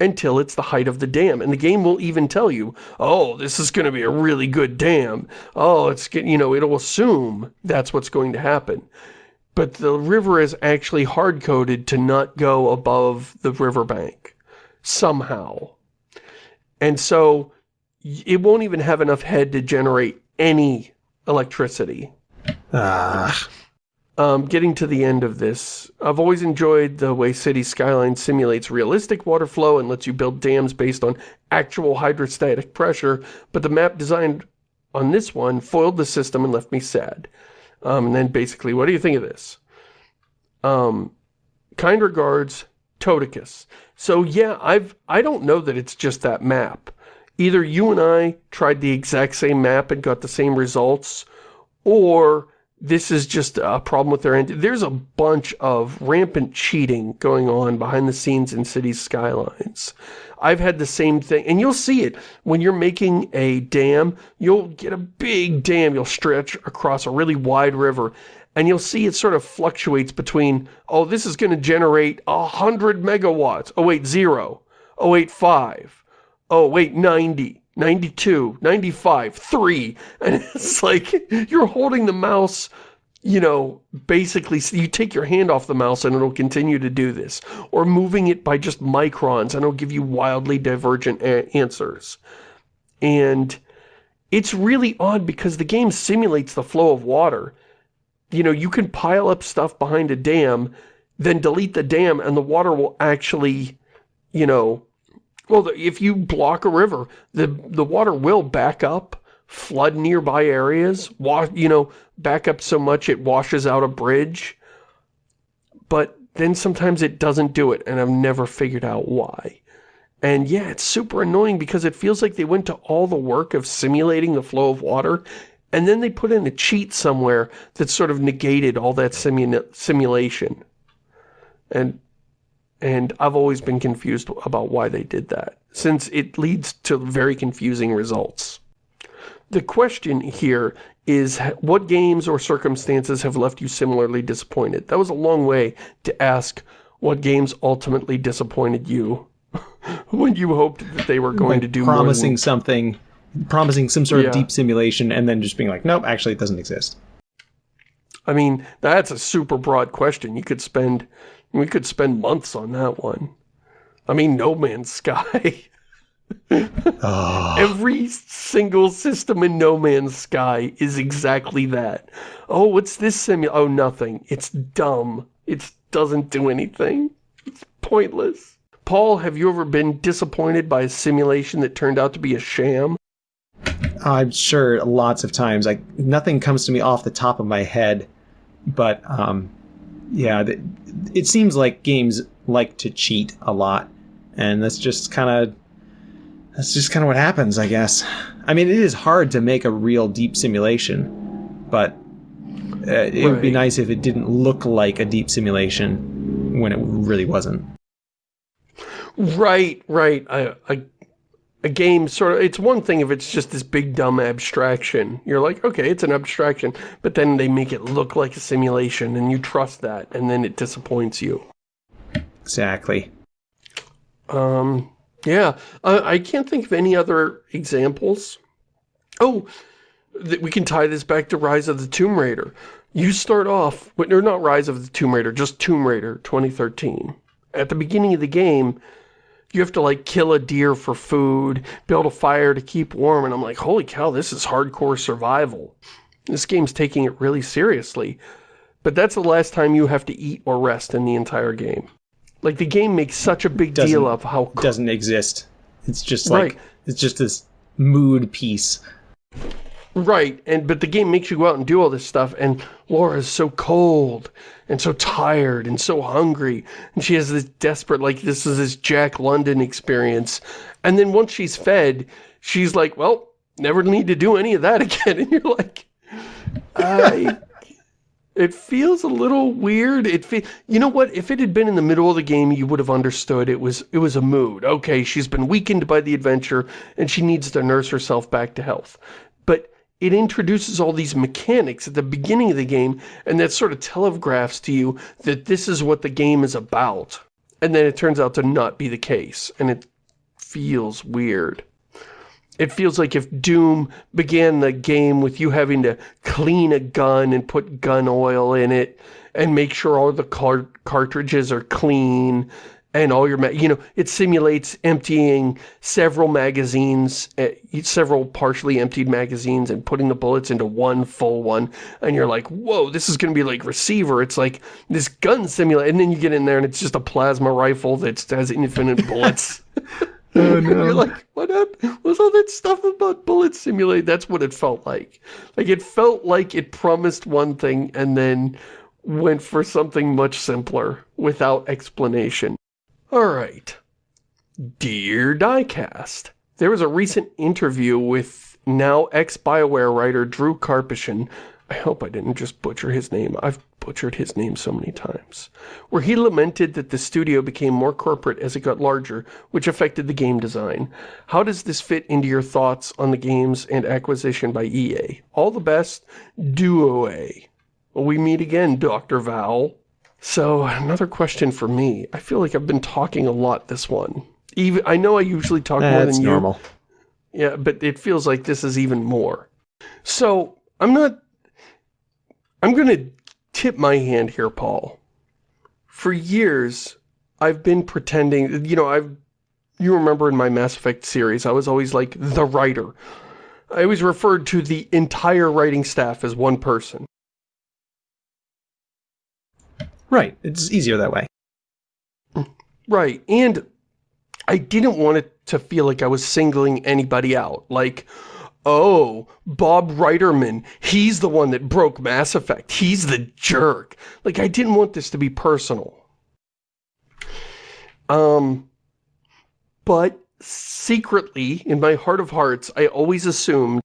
until it's the height of the dam. And the game will even tell you, oh, this is going to be a really good dam. Oh, it's, you know, it'll assume that's what's going to happen. But the river is actually hard-coded to not go above the riverbank. Somehow. And so, it won't even have enough head to generate any electricity. Ah um, getting to the end of this, I've always enjoyed the way City Skyline simulates realistic water flow and lets you build dams based on actual hydrostatic pressure, but the map designed on this one foiled the system and left me sad. Um, and then basically, what do you think of this? Um, kind regards, Toticus. So yeah, I've, I don't know that it's just that map. Either you and I tried the exact same map and got the same results, or this is just a problem with their end. There's a bunch of rampant cheating going on behind the scenes in Cities Skylines. I've had the same thing, and you'll see it. When you're making a dam, you'll get a big dam, you'll stretch across a really wide river, and you'll see it sort of fluctuates between, oh, this is going to generate 100 megawatts. Oh, wait, zero. Oh, wait, five. Oh, wait, 90. 92, 95, 3. And it's like, you're holding the mouse, you know, basically, you take your hand off the mouse and it'll continue to do this. Or moving it by just microns and it'll give you wildly divergent answers. And it's really odd because the game simulates the flow of water. You know, you can pile up stuff behind a dam, then delete the dam and the water will actually, you know, well, if you block a river, the, the water will back up, flood nearby areas, wash, you know, back up so much it washes out a bridge. But then sometimes it doesn't do it, and I've never figured out why. And yeah, it's super annoying because it feels like they went to all the work of simulating the flow of water, and then they put in a cheat somewhere that sort of negated all that simu simulation. And and I've always been confused about why they did that, since it leads to very confusing results. The question here is what games or circumstances have left you similarly disappointed? That was a long way to ask what games ultimately disappointed you when you hoped that they were going to do promising than... something, promising some sort yeah. of deep simulation and then just being like, nope, actually it doesn't exist. I mean, that's a super broad question. You could spend we could spend months on that one. I mean, No Man's Sky. oh. Every single system in No Man's Sky is exactly that. Oh, what's this simu- Oh, nothing. It's dumb. It doesn't do anything. It's pointless. Paul, have you ever been disappointed by a simulation that turned out to be a sham? I'm sure lots of times. Like Nothing comes to me off the top of my head, but um, yeah, it seems like games like to cheat a lot, and that's just kind of that's just kind of what happens, I guess. I mean, it is hard to make a real deep simulation, but uh, it would be nice if it didn't look like a deep simulation when it really wasn't. Right, right. I, a, a game sort of, it's one thing if it's just this big dumb abstraction. You're like, okay, it's an abstraction, but then they make it look like a simulation and you trust that and then it disappoints you. Exactly. Um, yeah, uh, I can't think of any other examples. Oh, we can tie this back to Rise of the Tomb Raider. You start off, with- or not Rise of the Tomb Raider, just Tomb Raider 2013. At the beginning of the game, you have to like kill a deer for food, build a fire to keep warm, and I'm like, holy cow, this is hardcore survival. This game's taking it really seriously. But that's the last time you have to eat or rest in the entire game. Like, the game makes such a big Doesn't- deal of how Doesn't exist. It's just like Right. it's just this mood piece. Right, and but the game makes you go out and do all this stuff, and Lara's so cold, and so tired, and so hungry, and she has this desperate, like, this is this Jack London experience, and then once she's fed, she's like, well, never need to do any of that again, and you're like, I... It feels a little weird. It fe You know what? If it had been in the middle of the game, you would have understood it was it was a mood. Okay, she's been weakened by the adventure, and she needs to nurse herself back to health. But it introduces all these mechanics at the beginning of the game, and that sort of telegraphs to you that this is what the game is about. And then it turns out to not be the case, and it feels weird. It feels like if Doom began the game with you having to clean a gun and put gun oil in it and make sure all the car cartridges are clean and all your, you know, it simulates emptying several magazines, uh, several partially emptied magazines and putting the bullets into one full one. And you're like, whoa, this is going to be like Receiver. It's like this gun simulator. And then you get in there and it's just a plasma rifle that has infinite bullets. Oh no. You're like, what up? Was all that stuff about bullet simulate? That's what it felt like. Like, it felt like it promised one thing and then went for something much simpler without explanation. Alright. Dear Diecast, there was a recent interview with now ex-BioWare writer Drew Karpyshyn. I hope I didn't just butcher his name. I've butchered his name so many times. Where he lamented that the studio became more corporate as it got larger, which affected the game design. How does this fit into your thoughts on the games and acquisition by EA? All the best, Duo A. We meet again, Dr. Val? So, another question for me. I feel like I've been talking a lot this one. Even I know I usually talk eh, more That's than you. normal. Yeah, but it feels like this is even more. So, I'm not... I'm going to tip my hand here, Paul. For years, I've been pretending... You know, I've... You remember in my Mass Effect series, I was always like, the writer. I always referred to the entire writing staff as one person. Right. It's easier that way. Right, and I didn't want it to feel like I was singling anybody out. Like, oh, Bob Reiterman, he's the one that broke Mass Effect. He's the jerk. Like, I didn't want this to be personal. Um, but secretly, in my heart of hearts, I always assumed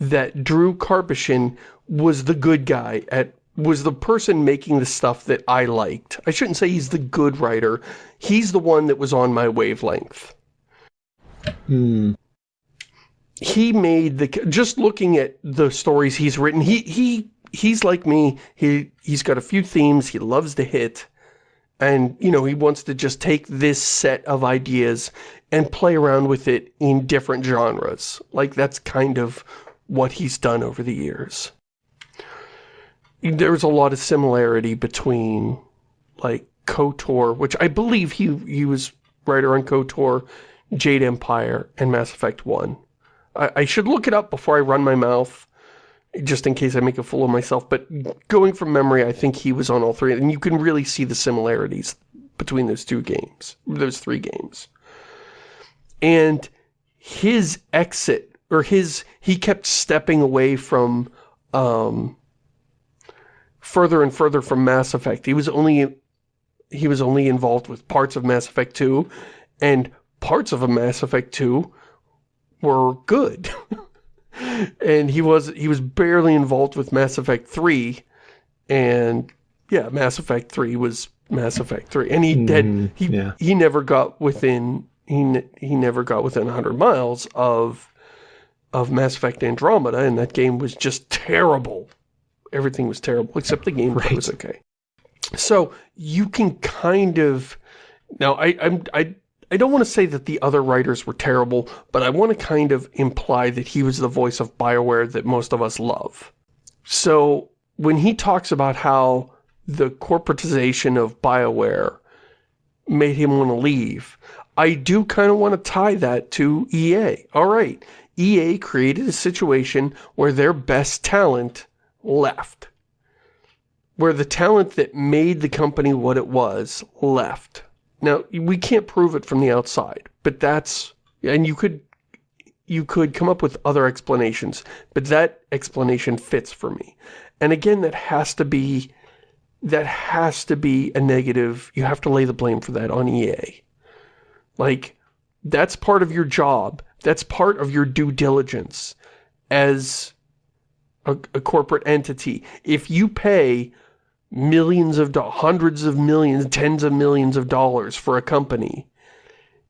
that Drew Karpyshyn was the good guy at was the person making the stuff that I liked. I shouldn't say he's the good writer. He's the one that was on my wavelength. Hmm. He made the just looking at the stories he's written. He he he's like me. He he's got a few themes he loves to hit. And, you know, he wants to just take this set of ideas and play around with it in different genres. Like, that's kind of what he's done over the years. There's a lot of similarity between, like, KOTOR, which I believe he, he was writer on KOTOR, Jade Empire, and Mass Effect 1. I, I should look it up before I run my mouth, just in case I make a fool of myself, but going from memory, I think he was on all three, and you can really see the similarities between those two games, those three games. And his exit, or his, he kept stepping away from, um, further and further from Mass Effect. He was only he was only involved with parts of Mass Effect 2 and parts of a Mass Effect 2 were good. and he was he was barely involved with Mass Effect 3 and yeah, Mass Effect 3 was Mass Effect 3 and he did Mm, he yeah. he never got within he he never got within 100 miles of of Mass Effect Andromeda and that game was just terrible. Everything was terrible except the game Right. was okay. So you can kind of now I I'm I I don't want to say that the other writers were terrible, but I want to kind of imply that he was the voice of BioWare that most of us love. So when he talks about how the corporatization of BioWare made him want to leave, I do kind of want to tie that to EA. All right, EA created a situation where their best talent left. Where the talent that made the company what it was left. Now, we can't prove it from the outside, but that's, and you could, you could come up with other explanations, but that explanation fits for me. And again, that has to be, that has to be a negative, you have to lay the blame for that on EA. Like, that's part of your job. That's part of your due diligence as a, a corporate entity. If you pay millions of dollars, hundreds of millions, tens of millions of dollars for a company,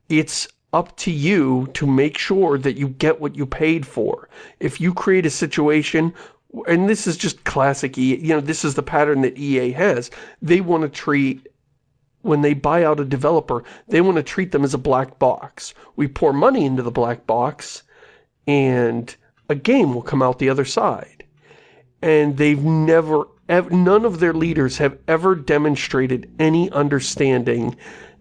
it's up to you to make sure that you get what you paid for. If you create a situation, and this is just classic EA, you know, this is the pattern that EA has, they want to treat when they buy out a developer, they want to treat them as a black box. We pour money into the black box, and a game will come out the other side. And they've never, ev none of their leaders have ever demonstrated any understanding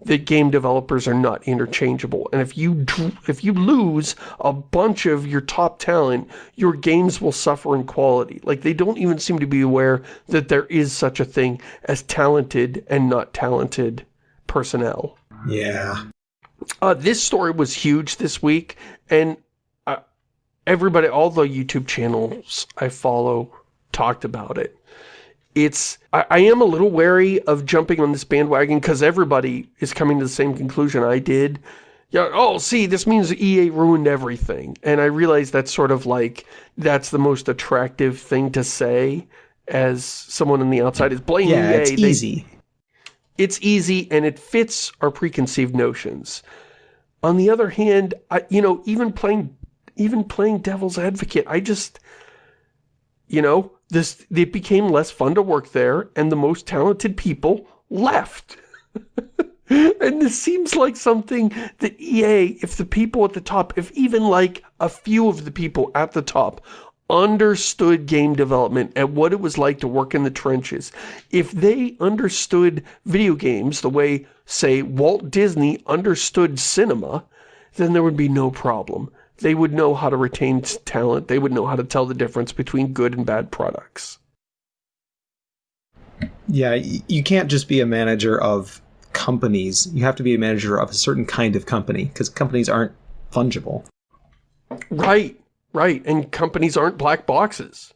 that game developers are not interchangeable. And if you if you lose a bunch of your top talent, your games will suffer in quality. Like they don't even seem to be aware that there is such a thing as talented and not talented personnel. Yeah. Uh, this story was huge this week, and uh, everybody, all the YouTube channels I follow talked about it. It's, I, I am a little wary of jumping on this bandwagon because everybody is coming to the same conclusion I did. Yeah, oh, see, this means EA ruined everything. And I realize that's sort of like, that's the most attractive thing to say as someone on the outside is blame Yeah, EA. it's They- easy. it's easy and it fits our preconceived notions. On the other hand, I, you know, even playing, even playing devil's advocate, I just, you know, this, it became less fun to work there and the most talented people left. and this seems like something that EA, if the people at the top, if even like a few of the people at the top understood game development and what it was like to work in the trenches, if they understood video games the way, say, Walt Disney understood cinema, then there would be no problem. They would know how to retain talent. They would know how to tell the difference between good and bad products. Yeah, you can't just be a manager of companies. You have to be a manager of a certain kind of company because companies aren't fungible. Right, right. And companies aren't black boxes.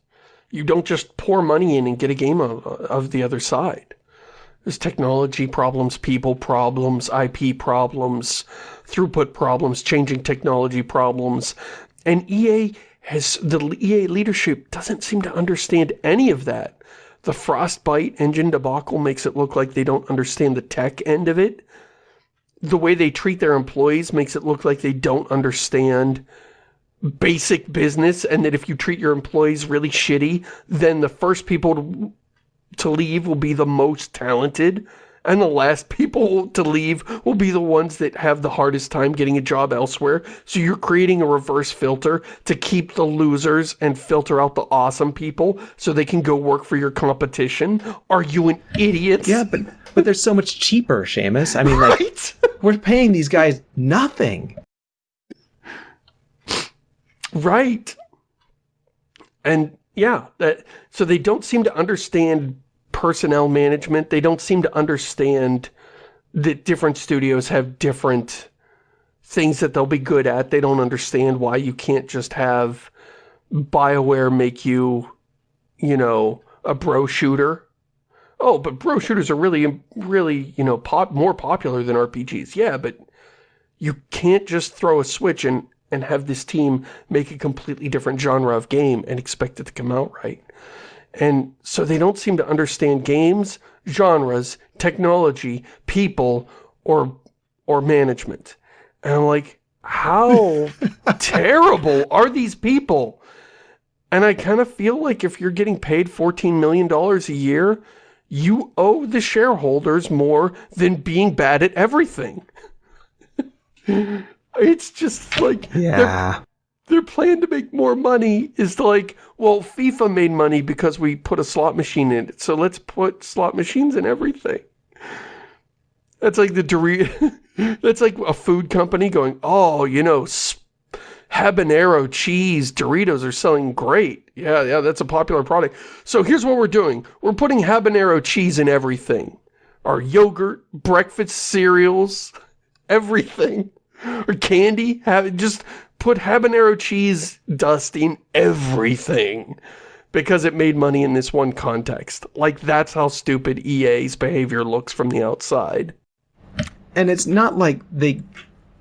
You don't just pour money in and get a game of, of the other side. There's technology problems, people problems, IP problems, throughput problems, changing technology problems. And EA has, the EA leadership doesn't seem to understand any of that. The Frostbite engine debacle makes it look like they don't understand the tech end of it. The way they treat their employees makes it look like they don't understand basic business and that if you treat your employees really shitty, then the first people to, to leave will be the most talented and the last people to leave will be the ones that have the hardest time getting a job elsewhere. So you're creating a reverse filter to keep the losers and filter out the awesome people so they can go work for your competition. Are you an idiot? Yeah, but but they're so much cheaper, Shamus. I mean, like Right? we're paying these guys nothing. Right. And yeah, that so they don't seem to understand personnel management. They don't seem to understand that different studios have different things that they'll be good at. They don't understand why you can't just have BioWare make you, you know, a bro shooter oh, but bro shooters are really, really, you know, pop more popular than RPGs. Yeah, but you can't just throw a switch and, and have this team make a completely different genre of game and expect it to come out right. And so they don't seem to understand games, genres, technology, people, or or management. And I'm like, how terrible are these people? And I kind of feel like if you're getting paid $14 million a year, you owe the shareholders more than being bad at everything. it's just like, yeah. Their, their plan to make more money is to like, well, FIFA made money because we put a slot machine in it, so let's put slot machines in everything. That's like the Dorito, that's like a food company going, oh, you know, habanero cheese Doritos are selling great. Yeah, yeah, that's a popular product. So here's what we're doing. We're putting habanero cheese in everything. Our yogurt, breakfast cereals, everything. Or candy, have, just put habanero cheese dust in everything because it made money in this one context. Like, that's how stupid EA's behavior looks from the outside. And it's not like they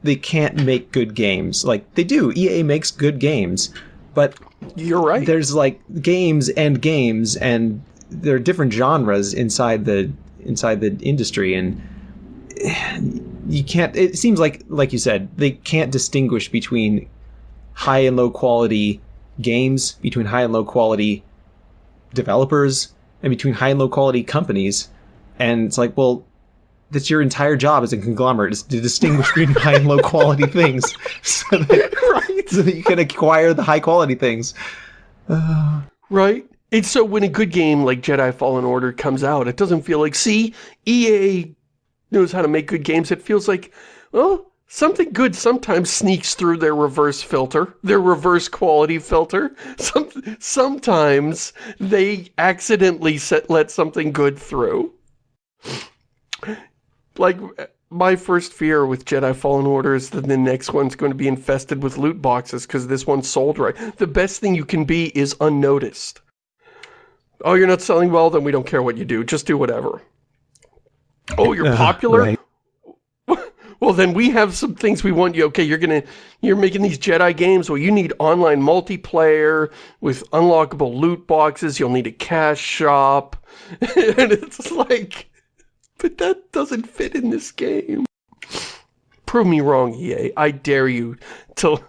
they can't make good games. Like, they do. EA makes good games. But you're right. There's like games and games and there are different genres inside the inside the industry and you can't it seems like like you said they can't distinguish between high and low quality games between high and low quality developers and between high and low quality companies. And it's like well that's your entire job as a conglomerate is to distinguish between high and low quality things. So that, right. so that you can acquire the high quality things. Uh, right. And so when a good game like Jedi Fallen Order comes out, it doesn't feel like, see, EA knows how to make good games. It feels like, well, something good sometimes sneaks through their reverse filter, their reverse quality filter. Some, sometimes they accidentally set, let something good through. Like, my first fear with Jedi Fallen Order is that the next one's going to be infested with loot boxes because this one sold right. The best thing you can be is unnoticed. Oh, you're not selling well? Then we don't care what you do. Just do whatever. Oh, you're uh, popular? Right. well, then we have some things we want you. Okay, you're gonna, you're making these Jedi games. Well, you need online multiplayer with unlockable loot boxes. You'll need a cash shop. and it's like, but that doesn't fit in this game. Prove me wrong, EA. I dare you to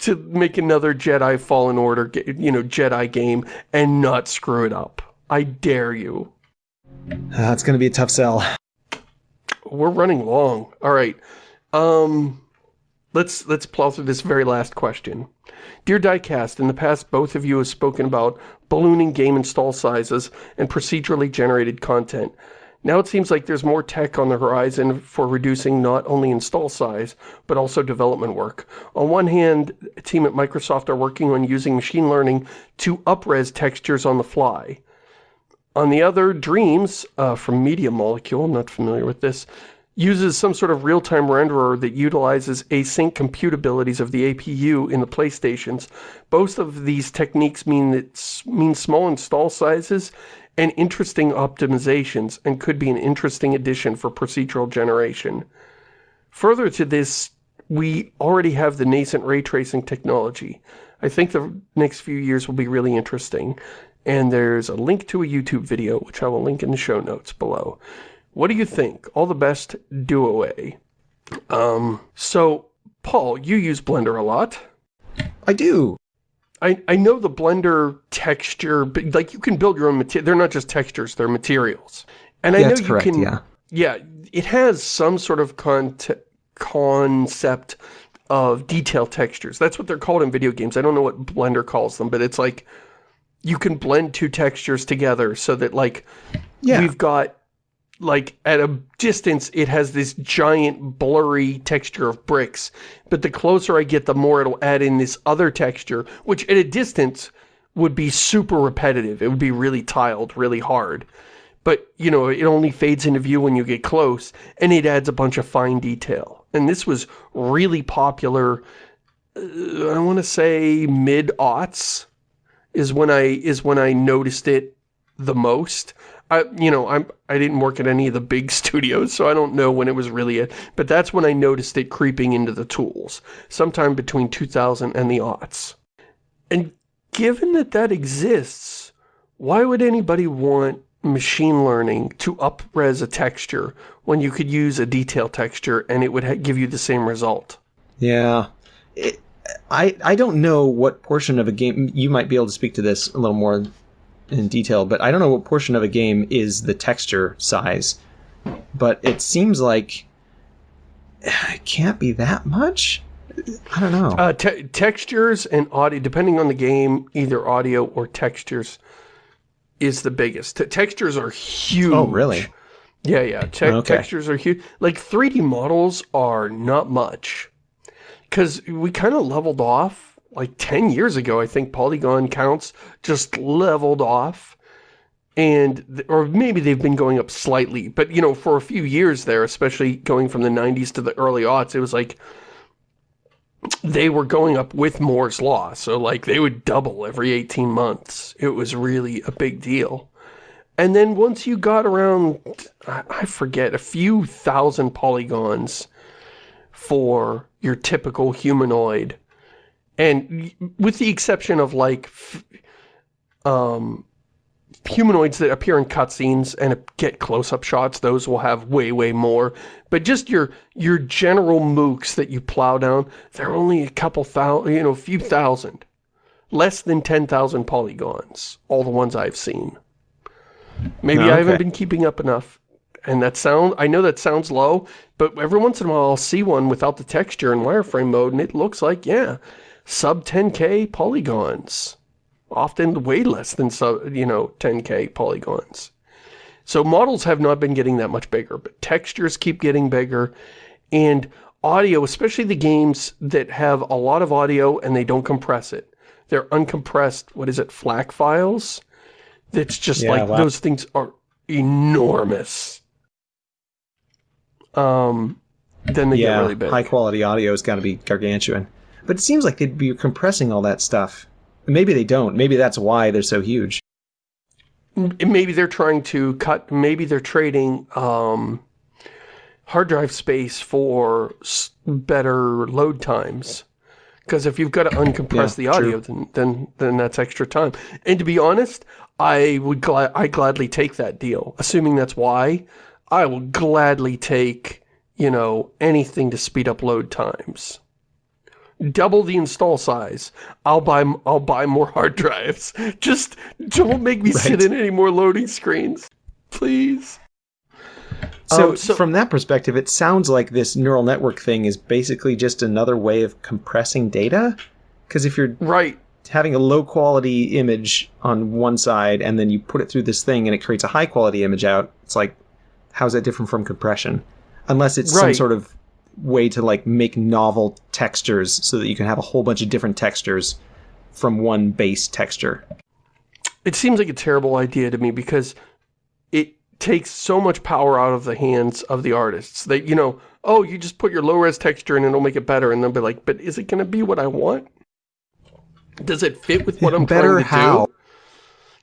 to make another Jedi Fallen Order, you know, Jedi game and not screw it up. I dare you. Uh, it's going to be a tough sell. We're running long. All right. Um, let's let's plow through this very last question. Dear Diecast, in the past, both of you have spoken about ballooning game install sizes and procedurally generated content. Now it seems like there's more tech on the horizon for reducing not only install size, but also development work. On one hand, a team at Microsoft are working on using machine learning to upres textures on the fly. On the other, Dreams, uh, from Media Molecule, I'm not familiar with this, uses some sort of real-time renderer that utilizes async compute abilities of the APU in the PlayStations. Both of these techniques mean, that, mean small install sizes and interesting optimizations and could be an interesting addition for procedural generation. Further to this, we already have the nascent ray tracing technology. I think the next few years will be really interesting and there's a link to a YouTube video, which I will link in the show notes below. What do you think? All the best, do away. Um, so, Paul, you use Blender a lot. I do. I, I know the Blender texture, but like you can build your own material. They're not just textures, they're materials. And I know you correct, can, yeah. yeah, it has some sort of con concept of detail textures. That's what they're called in video games. I don't know what Blender calls them, but it's like you can blend two textures together so that like yeah. we've got like at a distance it has this giant blurry texture of bricks. But the closer I get the more it'll add in this other texture which at a distance would be super repetitive. It would be really tiled really hard. But you know it only fades into view when you get close and it adds a bunch of fine detail. And this was really popular uh, I want to say mid-aughts is when I is when I noticed it the most. I, you know, I'm, I didn't work at any of the big studios, so I don't know when it was really it. But that's when I noticed it creeping into the tools, sometime between 2000 and the aughts. And given that that exists, why would anybody want machine learning to up-res a texture when you could use a detail texture and it would give you the same result? Yeah. It, I, I don't know what portion of a game, you might be able to speak to this a little more in detail, but I don't know what portion of a game is the texture size. But it seems like it can't be that much. I don't know. Uh, te textures and audio, depending on the game, either audio or textures is the biggest. T textures are huge. Oh, really? Yeah, yeah. Te okay. Textures are huge. Like 3D models are not much. Because we kind of leveled off like 10 years ago, I think polygon counts just leveled off. And, or maybe they've been going up slightly, but you know, for a few years there, especially going from the 90s to the early aughts, it was like, they were going up with Moore's Law. So like they would double every 18 months. It was really a big deal. And then once you got around, I forget, a few thousand polygons for your typical humanoid, and with the exception of like um, humanoids that appear in cutscenes and get close-up shots, those will have way, way more. But just your your general mooks that you plow down, they're only a couple thousand, you know, a few thousand. Less than 10,000 polygons, all the ones I've seen. Maybe okay. I haven't been keeping up enough. And that sound, I know that sounds low, but every once in a while I'll see one without the texture in wireframe mode, and it looks like, yeah, sub 10k polygons. Often way less than, sub, you know, 10k polygons. So models have not been getting that much bigger, but textures keep getting bigger. And audio, especially the games that have a lot of audio and they don't compress it. They're uncompressed, what is it, FLAC files? It's just yeah, like, wow. those things are enormous. Um, then they yeah, get really big. high quality audio has got to be gargantuan. But it seems like they'd be compressing all that stuff. Maybe they don't. Maybe that's why they're so huge. Maybe they're trying to cut, maybe they're trading um, hard drive space for better load times. Because if you've got to uncompress yeah, the audio, then, then then that's extra time. And to be honest, I would gla I gladly take that deal. Assuming that's why, I will gladly take, you know, anything to speed up load times double the install size. I'll buy I'll buy more hard drives. Just don't make me right. sit in any more loading screens, please. So, um, so, from that perspective, it sounds like this neural network thing is basically just another way of compressing data. Because if you're right having a low quality image on one side and then you put it through this thing and it creates a high quality image out, it's like, how's that different from compression? Unless it's right. some sort of way to like make novel textures so that you can have a whole bunch of different textures from one base texture. It seems like a terrible idea to me because it takes so much power out of the hands of the artists. That, you know, oh, you just put your low-res texture in and it'll make it better. And they'll be like, but is it going to be what I want? Does it fit with what I'm better trying to how? do?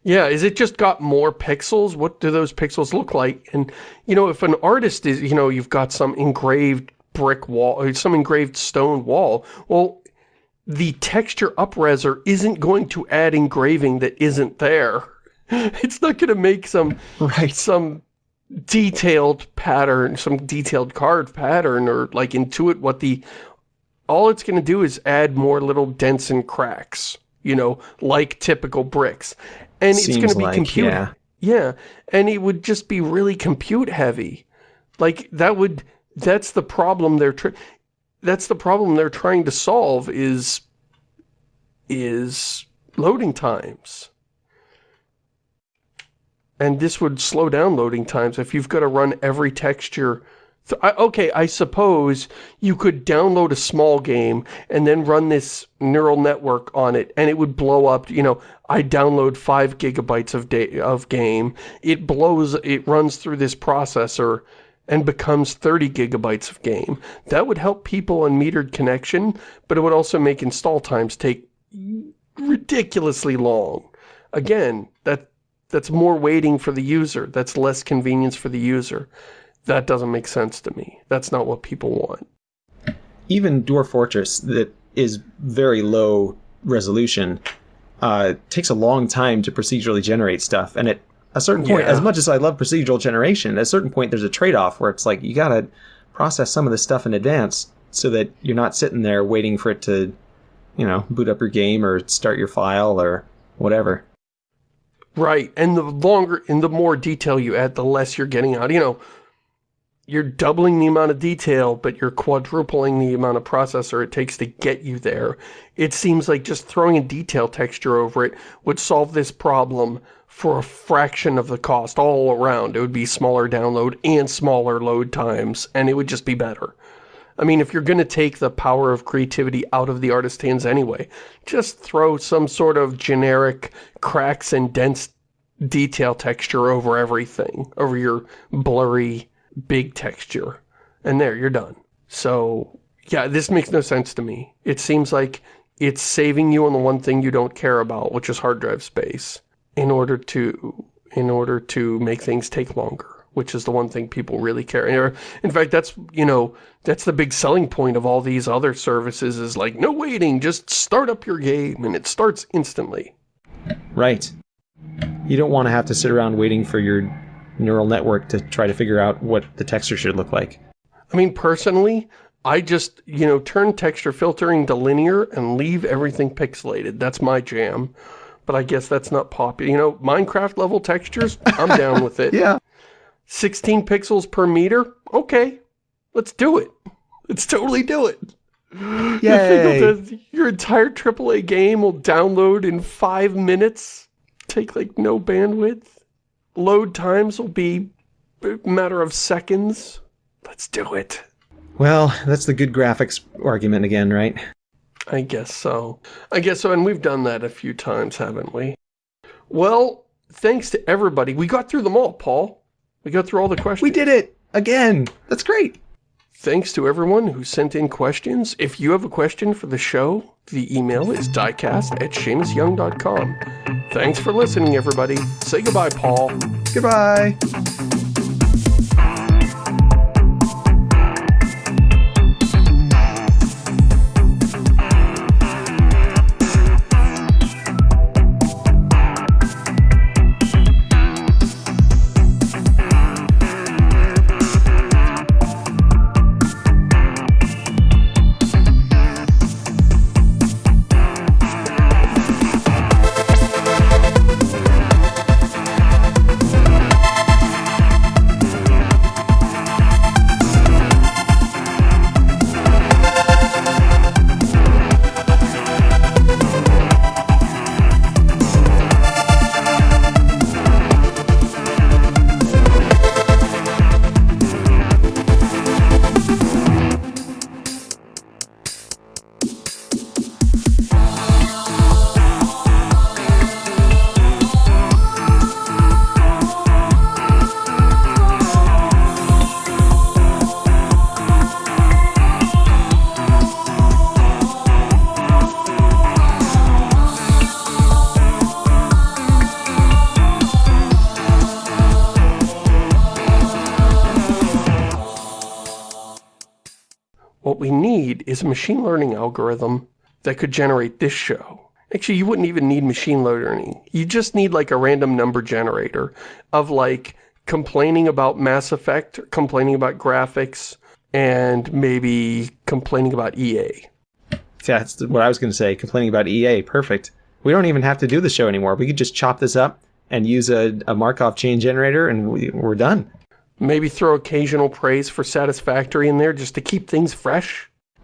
Yeah, is it just got more pixels? What do those pixels look like? And, you know, if an artist is, you know, you've got some engraved brick wall, or some engraved stone wall. Well, the texture upreser isn't going to add engraving that isn't there. It's not going to make some right. some detailed pattern, some detailed card pattern, or like intuit what the... All it's going to do is add more little dents and cracks, you know, like typical bricks. And Seems it's going to be like, compute... Yeah. yeah, and it would just be really compute heavy. Like, that would that's the problem they're that's the problem they're trying to solve is is loading times. And this would slow down loading times if you've got to run every texture. Okay, I suppose you could download a small game and then run this neural network on it and it would blow up, you know, I download five gigabytes of, of game. It blows, it runs through this processor and becomes 30 gigabytes of game. That would help people on metered connection, but it would also make install times take ridiculously long. Again, that That's more waiting for the user. That's less convenience for the user. That doesn't make sense to me. That's not what people want. Even Dwarf Fortress, that is very low resolution, uh, takes a long time to procedurally generate stuff. And at a certain point, Yeah. as much as I love procedural generation, at a certain point there's a trade-off where it's like you gotta process some of this stuff in advance so that you're not sitting there waiting for it to, you know, boot up your game or start your file or whatever. Right, and the longer and the more detail you add, the less you're getting out. You know, you're doubling the amount of detail, but you're quadrupling the amount of processor it takes to get you there. It seems like just throwing a detail texture over it would solve this problem for a fraction of the cost all around. It would be smaller download and smaller load times, and it would just be better. I mean, if you're going to take the power of creativity out of the artist's hands anyway, just throw some sort of generic cracks and dense detail texture over everything, over your blurry big texture. And there, you're done. So, yeah, this makes no sense to me. It seems like it's saving you on the one thing you don't care about, which is hard drive space, in order to in order to make things take longer, which is the one thing people really care. In fact, that's, you know, that's the big selling point of all these other services is like, no waiting, just start up your game and it starts instantly. Right. You don't want to have to sit around waiting for your neural network to try to figure out what the texture should look like. I mean, personally, I just, you know, turn texture filtering to linear and leave everything pixelated. That's my jam. But I guess that's not popular. You know, Minecraft level textures, I'm down with it. Yeah. 16 pixels per meter? Okay, let's do it. Let's totally do it. You Yay. think your entire AAA game will download in five minutes? Take like no bandwidth? Load times will be a matter of seconds? Let's do it. Well, that's the good graphics argument again, right? I guess so. I guess so, and we've done that a few times, haven't we? Well, thanks to everybody. We got through them all, Paul. We got through all the questions. We did it again. That's great. Thanks to everyone who sent in questions. If you have a question for the show, the email is diecast at ShamusYoung.com. Thanks for listening, everybody. Say goodbye, Paul. Goodbye. A machine learning algorithm that could generate this show. Actually, you wouldn't even need machine learning. You just need like a random number generator of like complaining about Mass Effect, complaining about graphics, and maybe complaining about EA. Yeah, that's what I was going to say. Complaining about EA. Perfect. We don't even have to do the show anymore. We could just chop this up and use a, a Markov chain generator, and we, we're done. Maybe throw occasional praise for Satisfactory in there just to keep things fresh.